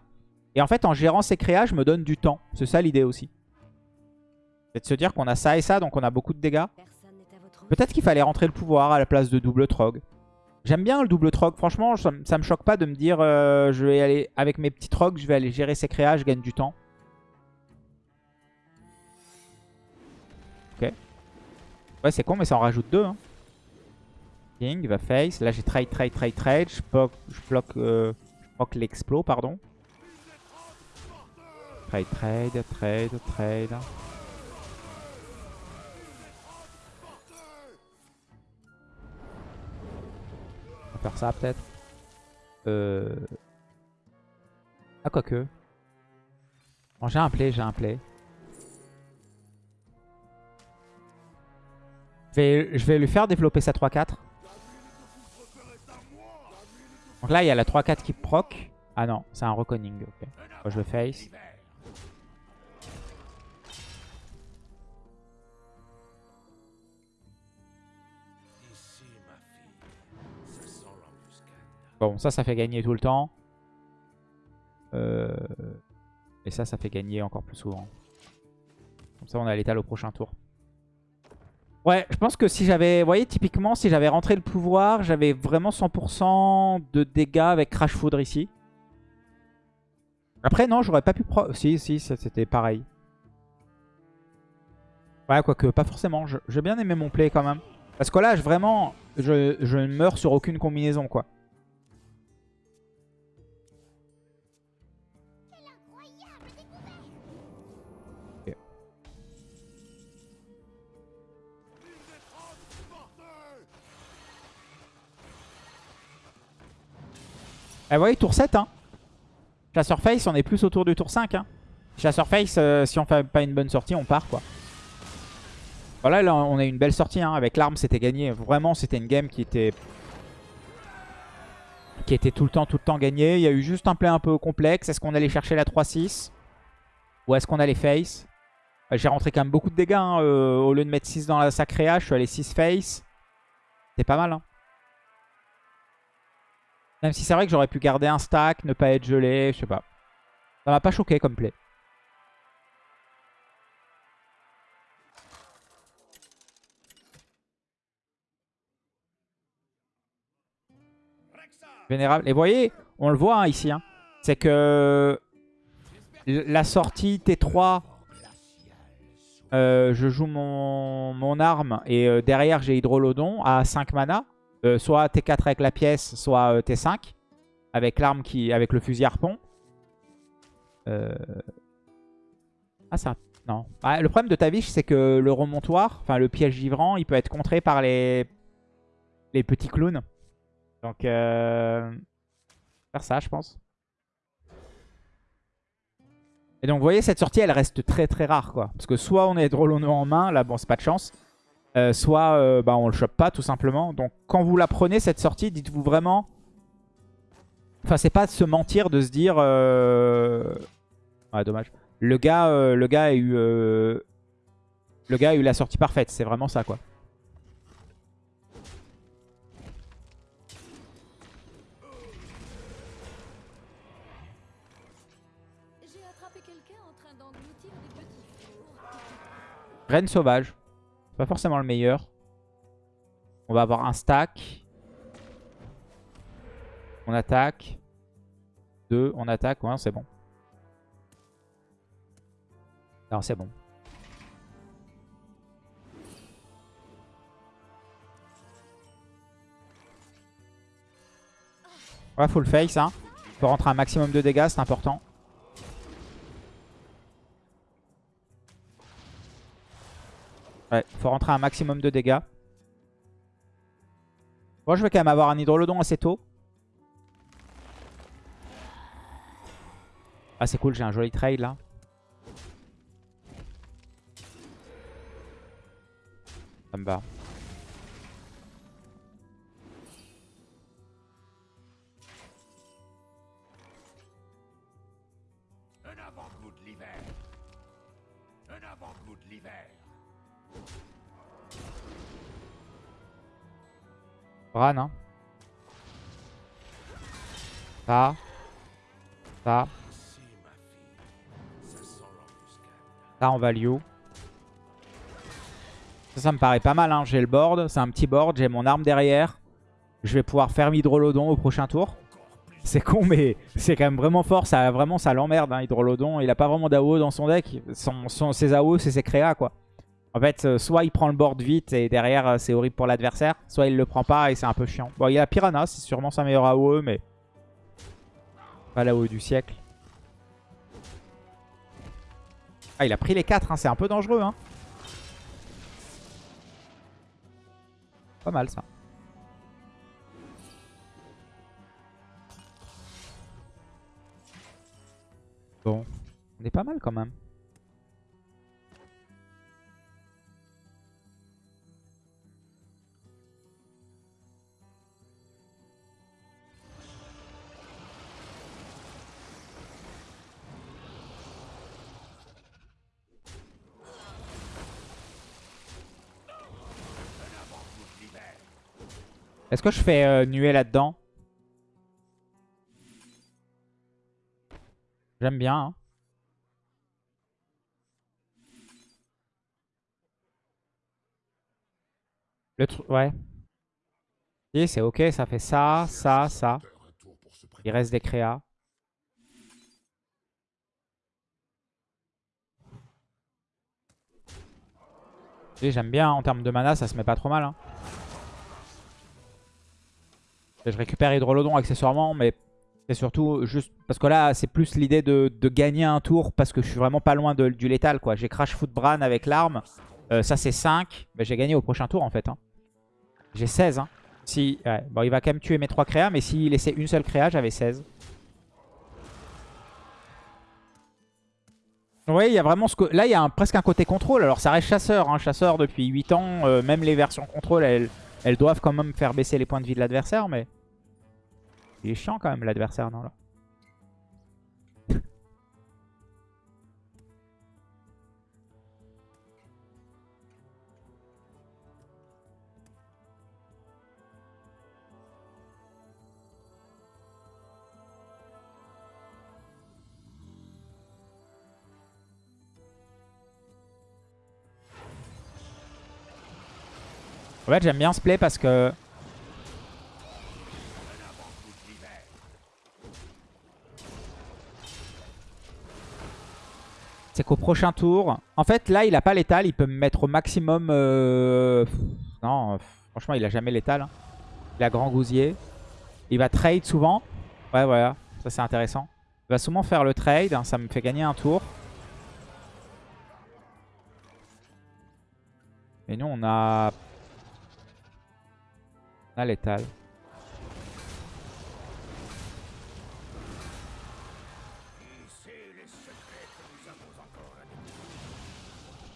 Et en fait en gérant ses créas, je me donne du temps. C'est ça l'idée aussi. C'est de se dire qu'on a ça et ça, donc on a beaucoup de dégâts. Peut-être qu'il fallait rentrer le pouvoir à la place de double trog. J'aime bien le double trog. Franchement, ça, me- ça me choque pas de me dire euh, je vais aller avec mes petits trogs, je vais aller gérer ces créas, je gagne du temps. Ok. Ouais, c'est con, mais ça en rajoute deux. Hein. King va face. Là, j'ai trade, trade, trade, trade. Je bloque, je bloque, euh, bloque l'explo, pardon. Trade, trade, trade, trade. On va faire ça peut-être. Euh... Ah, quoique. Bon, j'ai un play, j'ai un play. Je vais, je vais lui faire développer sa 3-4. Donc là, il y a la 3-4 qui proc. Ah non, c'est un reconning. ok. Je vais face. Bon, ça, ça fait gagner tout le temps. Euh, Et ça, ça fait gagner encore plus souvent. Comme ça, on a l'étal au prochain tour. Ouais, je pense que si j'avais... Vous voyez, typiquement, si j'avais rentré le pouvoir, j'avais vraiment 100% de dégâts avec Crash Foudre ici. Après, non, j'aurais pas pu... Pro... Si, si, c'était pareil. Ouais, quoique, pas forcément. J'ai bien aimé mon play quand même. Parce que là, vraiment, je, je ne meurs sur aucune combinaison, quoi. Eh, vous voyez, tour 7, hein. Chasseur Face, on est plus autour du tour 5, hein. Chasseur Face, euh, si on fait pas une bonne sortie, on part, quoi. Voilà, là, on a une belle sortie, hein. Avec l'arme, c'était gagné. Vraiment, c'était une game qui était... Qui était tout le temps, tout le temps gagnée. Il y a eu juste un play un peu complexe. Est-ce qu'on allait chercher la 3-6 Ou est-ce qu'on allait face? Euh, J'ai rentré quand même beaucoup de dégâts. hein. Euh, au lieu de mettre 6 dans la sacrée hache, je suis allé 6 face. C'est pas mal. Hein. Même si c'est vrai que j'aurais pu garder un stack, ne pas être gelé, je sais pas. Ça m'a pas choqué comme play. Vénérable. Et vous voyez, on le voit hein, ici. Hein. C'est que la sortie T3, euh, je joue mon, mon arme et euh, derrière j'ai Hydrolodon à 5 mana. Euh, soit T4 avec la pièce, soit T5 avec l'arme qui, avec le fusil harpon. Ah ça, non. Ah, le problème de Tavish, c'est que le remontoir, enfin le piège givrant, il peut être contré par les, les petits clowns. Donc, euh... faire ça, je pense. Et donc, vous voyez, cette sortie, elle reste très très rare, quoi. Parce que soit on est Drolono en main, là, bon, c'est pas de chance. Euh, soit euh, bah, on le chope pas, tout simplement. Donc, quand vous la prenez, cette sortie, dites-vous vraiment... Enfin, c'est pas de se mentir, de se dire... Euh... Ouais, dommage. Le gars, euh, le gars a eu... euh, Le gars a eu la sortie parfaite, c'est vraiment ça, quoi. Reine sauvage. Pas forcément le meilleur. On va avoir un stack. On attaque. Deux, on attaque. Ouais, c'est bon. Non, c'est bon. Ouais, full face. Hein. Faut rentrer un maximum de dégâts, c'est important. Ouais, faut rentrer un maximum de dégâts. Moi, je vais quand même avoir un hydrolodon assez tôt. Ah, c'est cool, j'ai un joli trail là. Ça me va. Bran, hein. Ça. Ça. Ça en value. Ça, ça me paraît pas mal. Hein. J'ai le board. C'est un petit board. J'ai mon arme derrière. Je vais pouvoir faire Hydrolodon au prochain tour. C'est con, mais c'est quand même vraiment fort. Ça, vraiment, ça l'emmerde, hein, Hydrolodon. Il a pas vraiment d'AO dans son deck. Son, son- ses AO, c'est ses créas, quoi. En fait, euh, soit il prend le board vite et derrière, euh, c'est horrible pour l'adversaire. Soit il le prend pas et c'est un peu chiant. Bon, il a Piranha. C'est sûrement sa meilleure AOE, mais... Pas l'AOE du siècle. Ah, il a pris les 4, hein. c'est un peu dangereux. Hein. Pas mal ça. Bon, on est pas mal quand même. Est-ce que je fais euh, là-dedans? J'aime bien. hein. Le truc, ouais. Si, c'est ok, ça fait ça, ça, ça. Il reste des créas. Si, J'aime bien, en termes de mana, ça se met pas trop mal. hein. Je récupère Hydrolodon accessoirement, mais c'est surtout juste... Parce que là, c'est plus l'idée de, gagner un tour, parce que je suis vraiment pas loin du létal. quoi. J'ai Crash Foot Bran avec l'arme. Euh, ça, c'est 5. Mais j'ai gagné au prochain tour, en fait. hein. J'ai 16. Hein. Si. Bon, il va quand même tuer mes 3 créas, mais s'il laissait une seule créa, j'avais 16. Oui, il y a vraiment ce que... Là, il y a presque un côté contrôle. Alors, ça reste chasseur. Hein. Chasseur depuis 8 ans. euh, même les versions contrôle, elles, elles doivent quand même faire baisser les points de vie de l'adversaire. Mais il est chiant quand même, l'adversaire. Non, là. En fait, j'aime bien ce play parce que... C'est qu'au prochain tour... En fait, là, il a pas l'étal. Il peut me mettre au maximum... euh, Non, franchement, il a jamais l'étal. hein. Il a grand gousier. Il va trade souvent. Ouais, voilà. Ça, c'est intéressant. Il va souvent faire le trade. hein, Ça me fait gagner un tour. Et nous, on a... On a l'étal.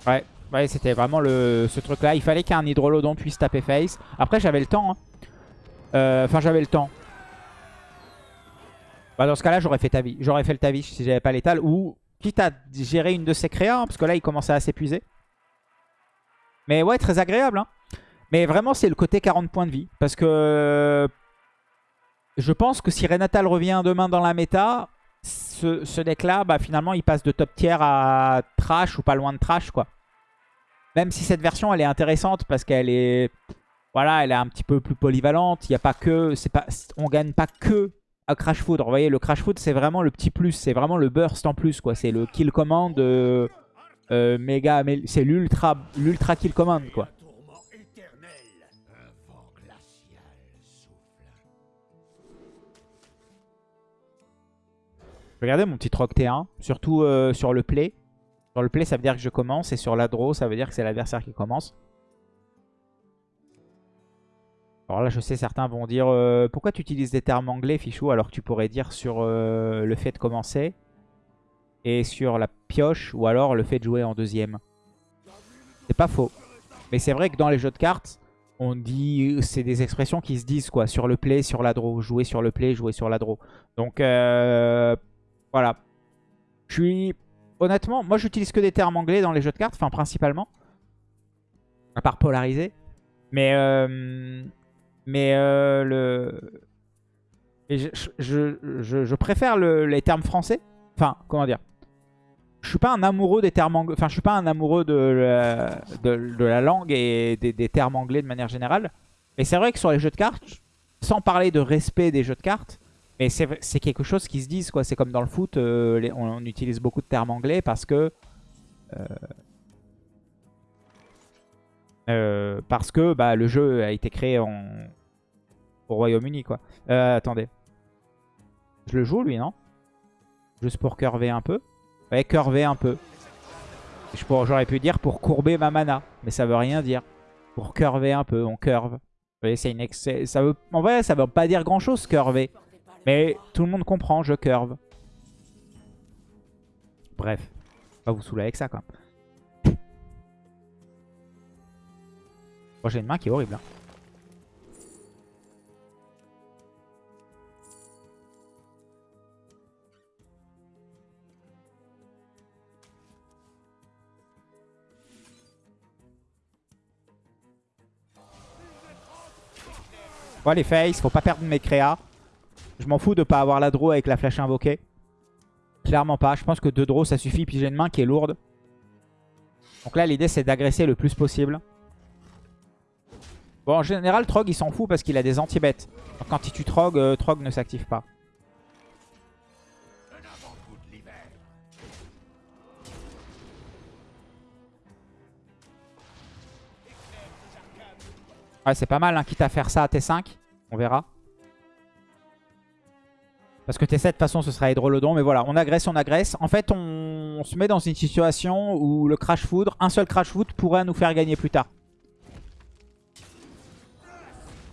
Ouais, ouais c'était vraiment le, ce truc-là. Il fallait qu'un hydrolodon puisse taper face. Après, j'avais le temps. hein. Euh, Enfin, j'avais le temps. Bah, dans ce cas-là, j'aurais fait Tavi. J'aurais fait le Tavish si j'avais pas l'étal. Ou quitte à gérer une de ses créas, hein, parce que là, il commençait à s'épuiser. Mais ouais, très agréable. hein. Mais vraiment, c'est le côté 40 points de vie. Parce que je pense que si Renatal revient demain dans la méta, ce, deck-là, bah, finalement, il passe de top tier à trash ou pas loin de trash, quoi. Même si cette version, elle est intéressante parce qu'elle est... Voilà, elle est un petit peu plus polyvalente. Il y a pas que... On gagne pas que à Crash Foudre. Vous voyez, le Crash Foudre, c'est vraiment le petit plus. C'est vraiment le burst en plus, quoi. C'est le kill command euh, euh, méga... C'est l'ultra l'ultra kill command, quoi. Regardez mon petit troc T1, surtout euh, sur le play. Sur le play, ça veut dire que je commence. Et sur la draw, ça veut dire que c'est l'adversaire qui commence. Alors là, je sais, certains vont dire euh, Pourquoi tu utilises des termes anglais, Fichou Alors que tu pourrais dire sur euh, le fait de commencer. Et sur la pioche. Ou alors le fait de jouer en deuxième. C'est pas faux. Mais c'est vrai que dans les jeux de cartes, on dit... C'est des expressions qui se disent, quoi. Sur le play, sur la draw. Jouer sur le play, jouer sur la draw. Donc, voilà. Je suis... Honnêtement, moi j'utilise que des termes anglais dans les jeux de cartes, enfin principalement. À part polarisé. Mais, euh, mais euh, le... je, je, je- préfère le- les termes français. Enfin, comment dire? Je suis pas un amoureux des termes anglais. Enfin, je suis pas un amoureux de la, de, la langue et des termes anglais de manière générale. Mais c'est vrai que sur les jeux de cartes, sans parler de respect des jeux de cartes, mais c'est quelque chose qui se disent, quoi. C'est comme dans le foot, euh, on, utilise beaucoup de termes anglais parce que... euh, euh, parce que bah, le jeu a été créé en, au Royaume-Uni, quoi. Attendez. Je le joue, lui, non? Juste pour curver un peu? Ouais, curver un peu. J'aurais pu dire pour courber ma mana, mais ça veut rien dire. Pour curver un peu, on curve. Vous voyez, c'est une. En vrai, ça veut pas dire grand-chose, curver. Mais tout le monde comprend, je curve. Bref. Pas vous saouler avec ça, quand même. Bon, j'ai une main qui est horrible. hein. Bon, les face, faut pas perdre mes créas. Je m'en fous de pas avoir la draw avec la flash invoquée. Clairement pas. Je pense que deux draws ça suffit. Puis j'ai une main qui est lourde. Donc là, l'idée c'est d'agresser le plus possible. Bon, en général, Trog il s'en fout parce qu'il a des anti-bêtes. Quand il tue Trog, euh, Trog ne s'active pas. Ouais, c'est pas mal, hein, quitte à faire ça à T5. On verra. Parce que T7, de toute façon, ce sera Hydrolodon. Mais voilà, on agresse, on agresse. En fait, on, se met dans une situation où le Crash Foudre, un seul Crash Foudre pourrait nous faire gagner plus tard.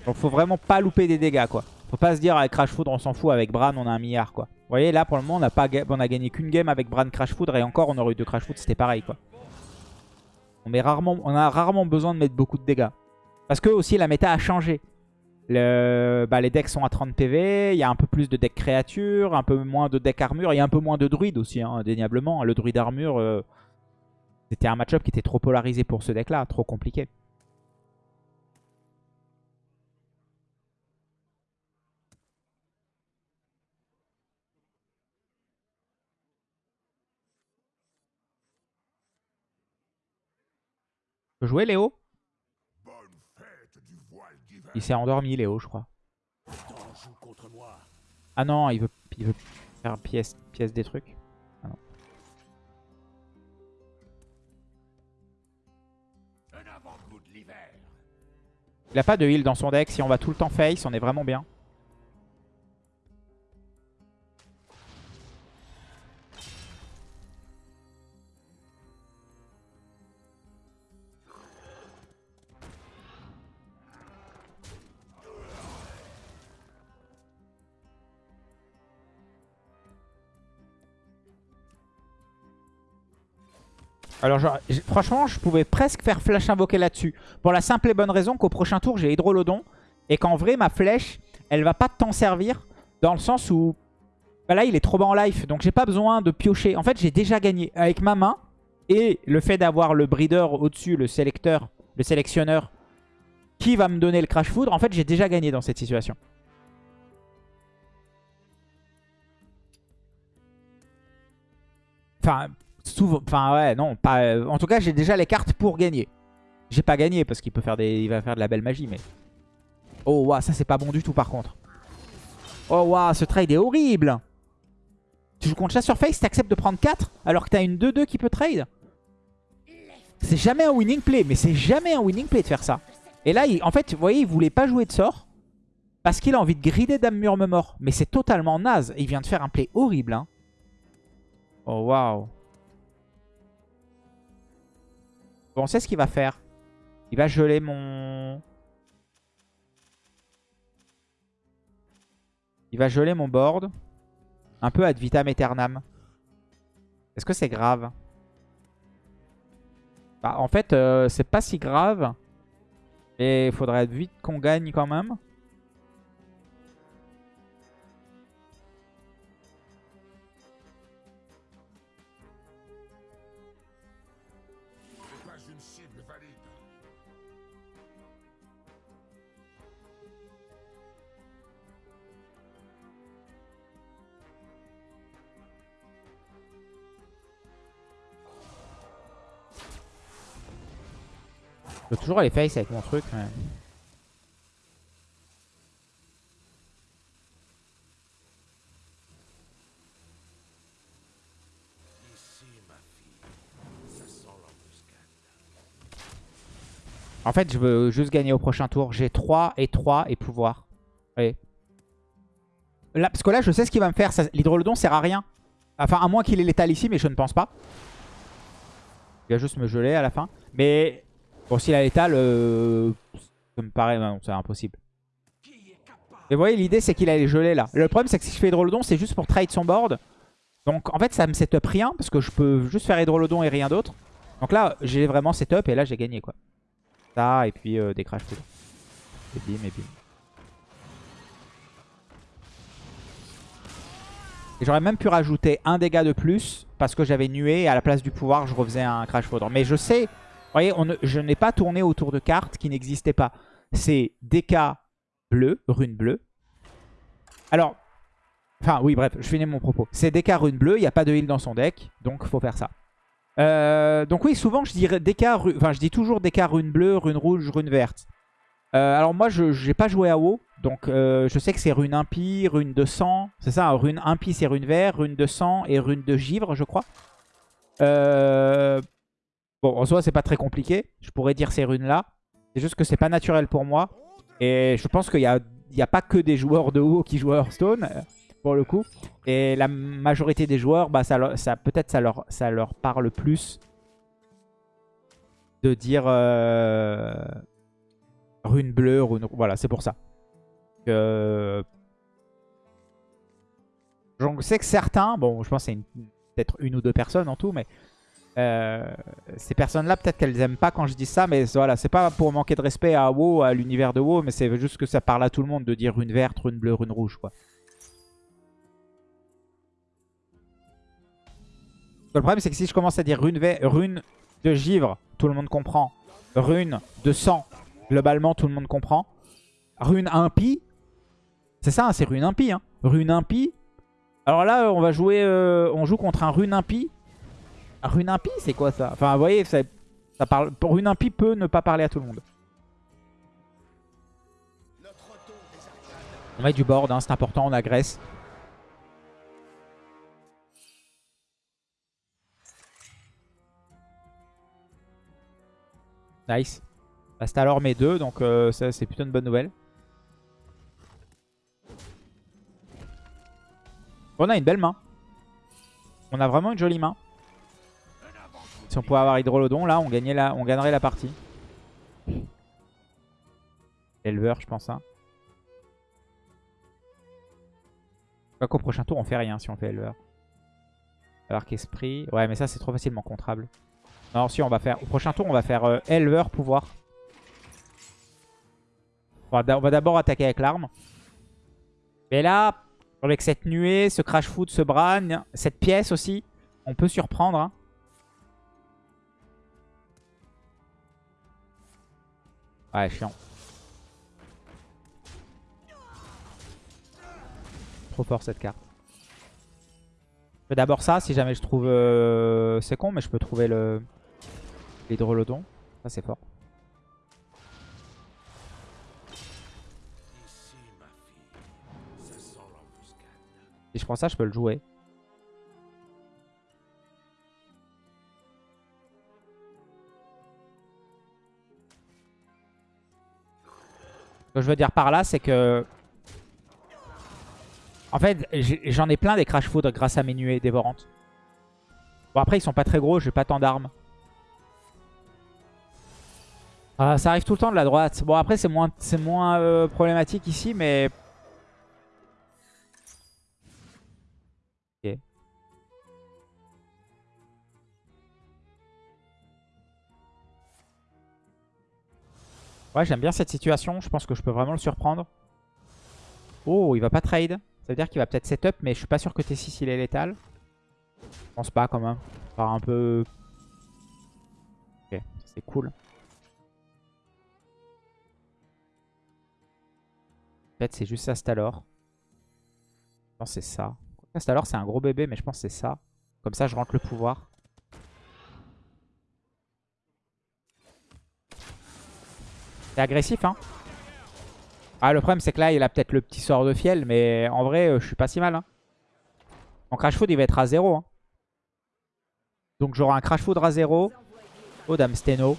Donc faut vraiment pas louper des dégâts, quoi. Faut pas se dire, avec Crash Foudre, on s'en fout. Avec Bran, on a un milliard, quoi. Vous voyez, là, pour le moment, on a, pas, gagné qu'une game avec Bran Crash Foudre. Et encore, on aurait eu deux Crash Foudre, c'était pareil, quoi. On, on a rarement besoin de mettre beaucoup de dégâts. Parce que aussi la méta a changé. Bah, les decks sont à 30 PV, il y a un peu plus de decks créatures, un peu moins de decks armure, il y a un peu moins de druides aussi, hein, indéniablement. Le druide armure, euh, c'était un match-up qui était trop polarisé pour ce deck-là, trop compliqué. Jouer Léo? Il s'est endormi, Léo, je crois. Ah non, il veut, faire pièce, pièce des trucs. De l'hiver. Il a pas de heal dans son deck. Si on va tout le temps face, on est vraiment bien. Alors franchement, je pouvais presque faire flash invoquer là-dessus. Pour la simple et bonne raison qu'au prochain tour, j'ai Hydrolodon. Et qu'en vrai, ma flèche, elle va pas tant servir. Dans le sens où... bah là, il est trop bas en life. Donc j'ai pas besoin de piocher. En fait, j'ai déjà gagné. Avec ma main et le fait d'avoir le breeder au-dessus, le sélecteur, le sélectionneur, qui va me donner le crash foudre. En fait, j'ai déjà gagné dans cette situation. Enfin, enfin ouais, non, pas. euh, en tout cas, j'ai déjà les cartes pour gagner. J'ai pas gagné parce qu'il peut faire des, il va faire de la belle magie, mais. Oh waouh, ça c'est pas bon du tout par contre. Oh waouh, ce trade est horrible. Tu joues contre Face, t'acceptes de prendre 4 alors que t'as une 2-2 qui peut trade. C'est jamais un winning play, mais c'est jamais un winning play de faire ça. Et là, en fait, vous voyez, il voulait pas jouer de sort parce qu'il a envie de grider Dame Murmure. Mais c'est totalement naze. Il vient de faire un play horrible. Hein. Oh waouh. On sait ce qu'il va faire. Il va geler mon... Il va geler mon board. Un peu ad vitam aeternam. Est-ce que c'est grave? Bah, En fait, euh, c'est pas si grave. Et il faudrait vite qu'on gagne quand même. Je peux toujours aller face avec mon truc. l'embuscade. En fait, je veux juste gagner au prochain tour. J'ai 3 et 3 et pouvoir. Oui. Là, parce que là, je sais ce qu'il va me faire. L'hydrolodon sert à rien. Enfin, à moins qu'il ait létal ici, mais je ne pense pas. Il va juste me geler à la fin. Mais bon, s'il a létal, euh, ça me paraît... non, c'est impossible. Mais vous voyez, l'idée, c'est qu'il allait geler là. Le problème, c'est que si je fais hydrolodon, c'est juste pour trade son board. Donc, en fait, ça me setup rien, parce que je peux juste faire hydrolodon et rien d'autre. Donc là, j'ai vraiment setup, et là, j'ai gagné, quoi. Ça, et puis euh, des crash foudre. Et bim, et bim. J'aurais même pu rajouter un dégât de plus parce que j'avais nué et à la place du pouvoir, je refaisais un crash foudre. Mais je sais, vous voyez, je n'ai pas tourné autour de cartes qui n'existaient pas. C'est DK bleu, rune bleue. Alors, enfin oui, bref, je finis mon propos. C'est DK rune bleue, il n'y a pas de heal dans son deck, donc faut faire ça. Euh, donc oui, souvent je dirais DK, enfin je dis toujours DK rune bleue, rune rouge, rune verte. Euh, alors moi je n'ai pas joué à WoW, donc euh, je sais que c'est rune impie, rune de sang, c'est ça, rune impie c'est rune vert, rune de sang et rune de givre je crois. Euh, Bon en soi c'est pas très compliqué, je pourrais dire ces runes là, c'est juste que c'est pas naturel pour moi. Et je pense qu'il n'y a, a pas que des joueurs de WoW qui jouent Hearthstone, euh, pour le coup. Et la majorité des joueurs, bah, ça, ça, peut-être ça leur, ça leur parle plus de dire euh, rune bleue, rune... Voilà, c'est pour ça. Je sais que certains, bon, je pense que c'est peut-être une ou deux personnes en tout, mais euh, ces personnes-là, peut-être qu'elles aiment pas quand je dis ça, mais voilà, c'est pas pour manquer de respect à WoW, à l'univers de WoW, mais c'est juste que ça parle à tout le monde de dire rune verte, rune bleue, rune rouge, quoi. Le problème, c'est que si je commence à dire rune, rune de givre, tout le monde comprend. Rune de sang, globalement, tout le monde comprend. Rune impie, c'est ça, hein, c'est rune impie. Hein. Rune impie. Alors là, on va jouer, euh, on joue contre un rune impie. Un rune impie, c'est quoi ça? Enfin, vous voyez, ça, ça parle, rune impie peut ne pas parler à tout le monde. On met du board, hein, c'est important, on agresse. Nice. Astalor met 2, donc euh, ça c'est plutôt une bonne nouvelle. On a une belle main. On a vraiment une jolie main. Si on pouvait avoir Hydrolodon, là, on, gagnait la, on gagnerait la partie. Éleveur, je pense. Hein. Quoi qu'au prochain tour, on fait rien si on fait éleveur. Arc esprit. Ouais, mais ça, c'est trop facilement contrable. Non, si, on va faire... Au prochain tour, on va faire euh, éleveur, pouvoir. On va d'abord attaquer avec l'arme. Mais là, avec cette nuée, ce crash foot, ce bran, cette pièce aussi, on peut surprendre. Hein. Ouais, chiant. Trop fort cette carte. Je fais d'abord ça, si jamais je trouve... Euh, c'est con, mais je peux trouver le l'hydrolodon. Ça, c'est fort. Si je prends ça, je peux le jouer. Ce que je veux dire par là, c'est que... En fait, j'en ai plein des Crash Food grâce à mes nuées dévorantes. Bon, après, ils sont pas très gros, j'ai pas tant d'armes. Ah, ça arrive tout le temps de la droite. Bon, après, c'est moins, moins euh, problématique ici, mais Ouais, j'aime bien cette situation. Je pense que je peux vraiment le surprendre. Oh, il va pas trade. Ça veut dire qu'il va peut-être setup, mais je suis pas sûr que T6 il est létal. Je pense pas quand même. Par un peu... Ok, c'est cool. Peut-être c'est juste Astalor. Je pense que c'est ça. Astalor c'est un gros bébé, mais je pense que c'est ça. Comme ça je rentre le pouvoir. C'est agressif, hein. Ah, le problème, c'est que là, il a peut-être le petit sort de fiel, mais en vrai, euh, je suis pas si mal. Hein. Mon Crash Food, il va être à 0. Hein. Donc, j'aurai un Crash Food à 0. Oh, Dame Steno.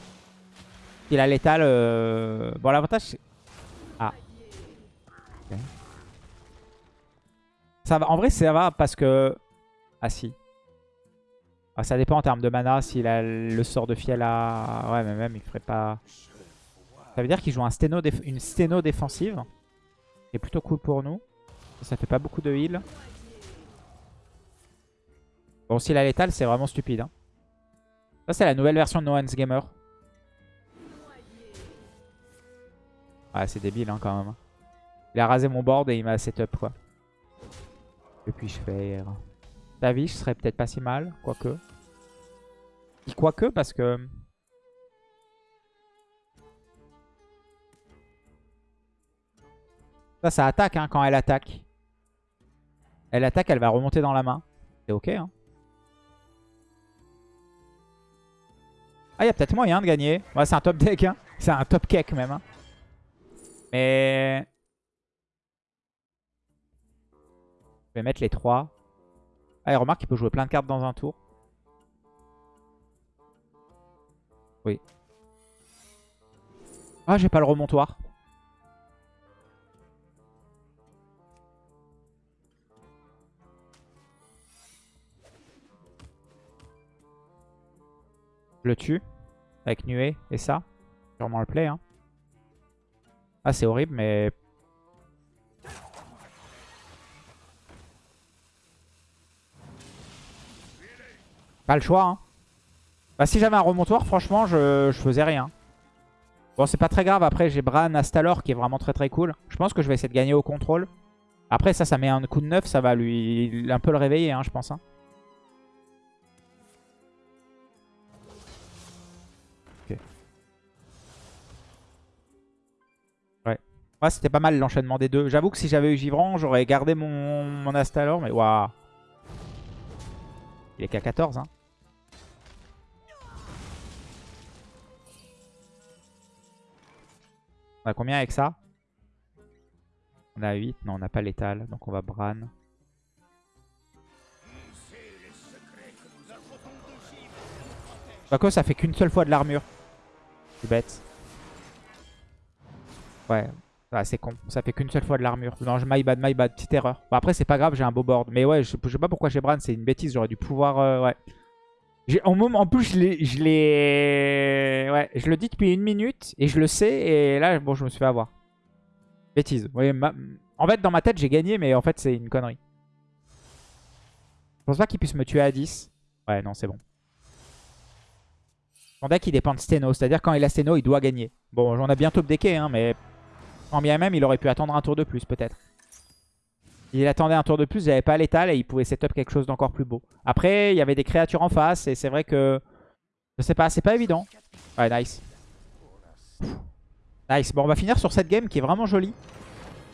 Il a létal. Euh... Bon, l'avantage, c'est... Ah. Ça va. En vrai, ça va parce que... Ah, si. Ah, ça dépend en termes de mana. S'il a le sort de fiel à... Ouais, mais même, il ferait pas... Ça veut dire qu'il joue un une sténo défensive. C'est plutôt cool pour nous. Ça fait pas beaucoup de heal. Bon, s'il a létal, c'est vraiment stupide. Hein. Ça, c'est la nouvelle version de No Hands Gamer. Ouais, c'est débile hein, quand même. Il a rasé mon board et il m'a setup quoi. Que puis-je faire? Je serait peut-être pas si mal, quoique. Quoique parce que... Ça, ça attaque hein, quand elle attaque. Elle attaque, elle va remonter dans la main. C'est ok. Hein. Ah, il y a peut-être moyen de gagner. Ouais, c'est un top deck. Hein. C'est un top cake même. Mais... Je vais mettre les trois. Ah, et remarque qu'il peut jouer plein de cartes dans un tour. Oui. Ah, j'ai pas le remontoir. Je le tue. Avec nuée et ça. Sûrement le play. Hein. Ah, c'est horrible, mais... Pas le choix. Hein. Bah, si j'avais un remontoir, franchement, je, je faisais rien. Bon, c'est pas très grave. Après, j'ai Bran Astalor qui est vraiment très très cool. Je pense que je vais essayer de gagner au contrôle. Après, ça, ça met un coup de neuf. Ça va lui un peu le réveiller, hein, je pense. Hein. Ouais, c'était pas mal l'enchaînement des deux. J'avoue que si j'avais eu Givran, j'aurais gardé mon, Astalor, mais waouh. Il est qu'à 14, hein. On a combien avec ça? On a 8. Non, on n'a pas létal. Donc on va Bran. Quoique ça fait qu'une seule fois de l'armure. C'est bête. Ouais. Ah, c'est con. Ça fait qu'une seule fois de l'armure. Non, je my bad, my bad. Petite erreur. Bon, après, c'est pas grave, j'ai un beau board. Mais ouais, je, sais pas pourquoi j'ai Bran. C'est une bêtise. J'aurais dû pouvoir... euh, ouais. En, plus, je l'ai... Ouais, je le dis depuis une minute. Et je le sais. Et là, bon, je me suis fait avoir. Bêtise. Ma- En fait, dans ma tête, j'ai gagné. Mais en fait, c'est une connerie. Je pense pas qu'il puisse me tuer à 10. Ouais, non, c'est bon. Son deck, il dépend de Steno. C'est-à-dire, quand il a Steno, il doit gagner. Bon, on a bientôt updecké, hein, mais... Quand bien même, il aurait pu attendre un tour de plus, peut-être. Il attendait un tour de plus, j'avais pas l'étal et il pouvait setup quelque chose d'encore plus beau. Après, il y avait des créatures en face et c'est vrai que... Je sais pas, c'est pas évident. Ouais, nice. Nice. Bon, on va finir sur cette game qui est vraiment jolie.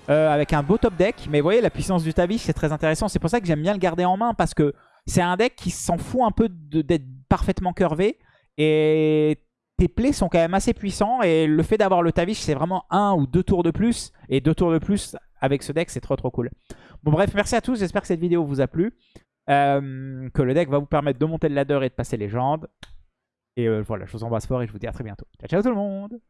Euh, avec un beau top deck. Mais vous voyez, la puissance du Tavish, c'est très intéressant. C'est pour ça que j'aime bien le garder en main parce que c'est un deck qui s'en fout un peu d'être parfaitement curvé. Et tes plays sont quand même assez puissants. Et le fait d'avoir le Tavish, c'est vraiment un ou deux tours de plus. Et deux tours de plus avec ce deck, c'est trop trop cool. Bon bref, merci à tous. J'espère que cette vidéo vous a plu. Euh, que le deck va vous permettre de monter le ladder et de passer légende. Et euh, voilà, je vous embrasse fort et je vous dis à très bientôt. Ciao ciao tout le monde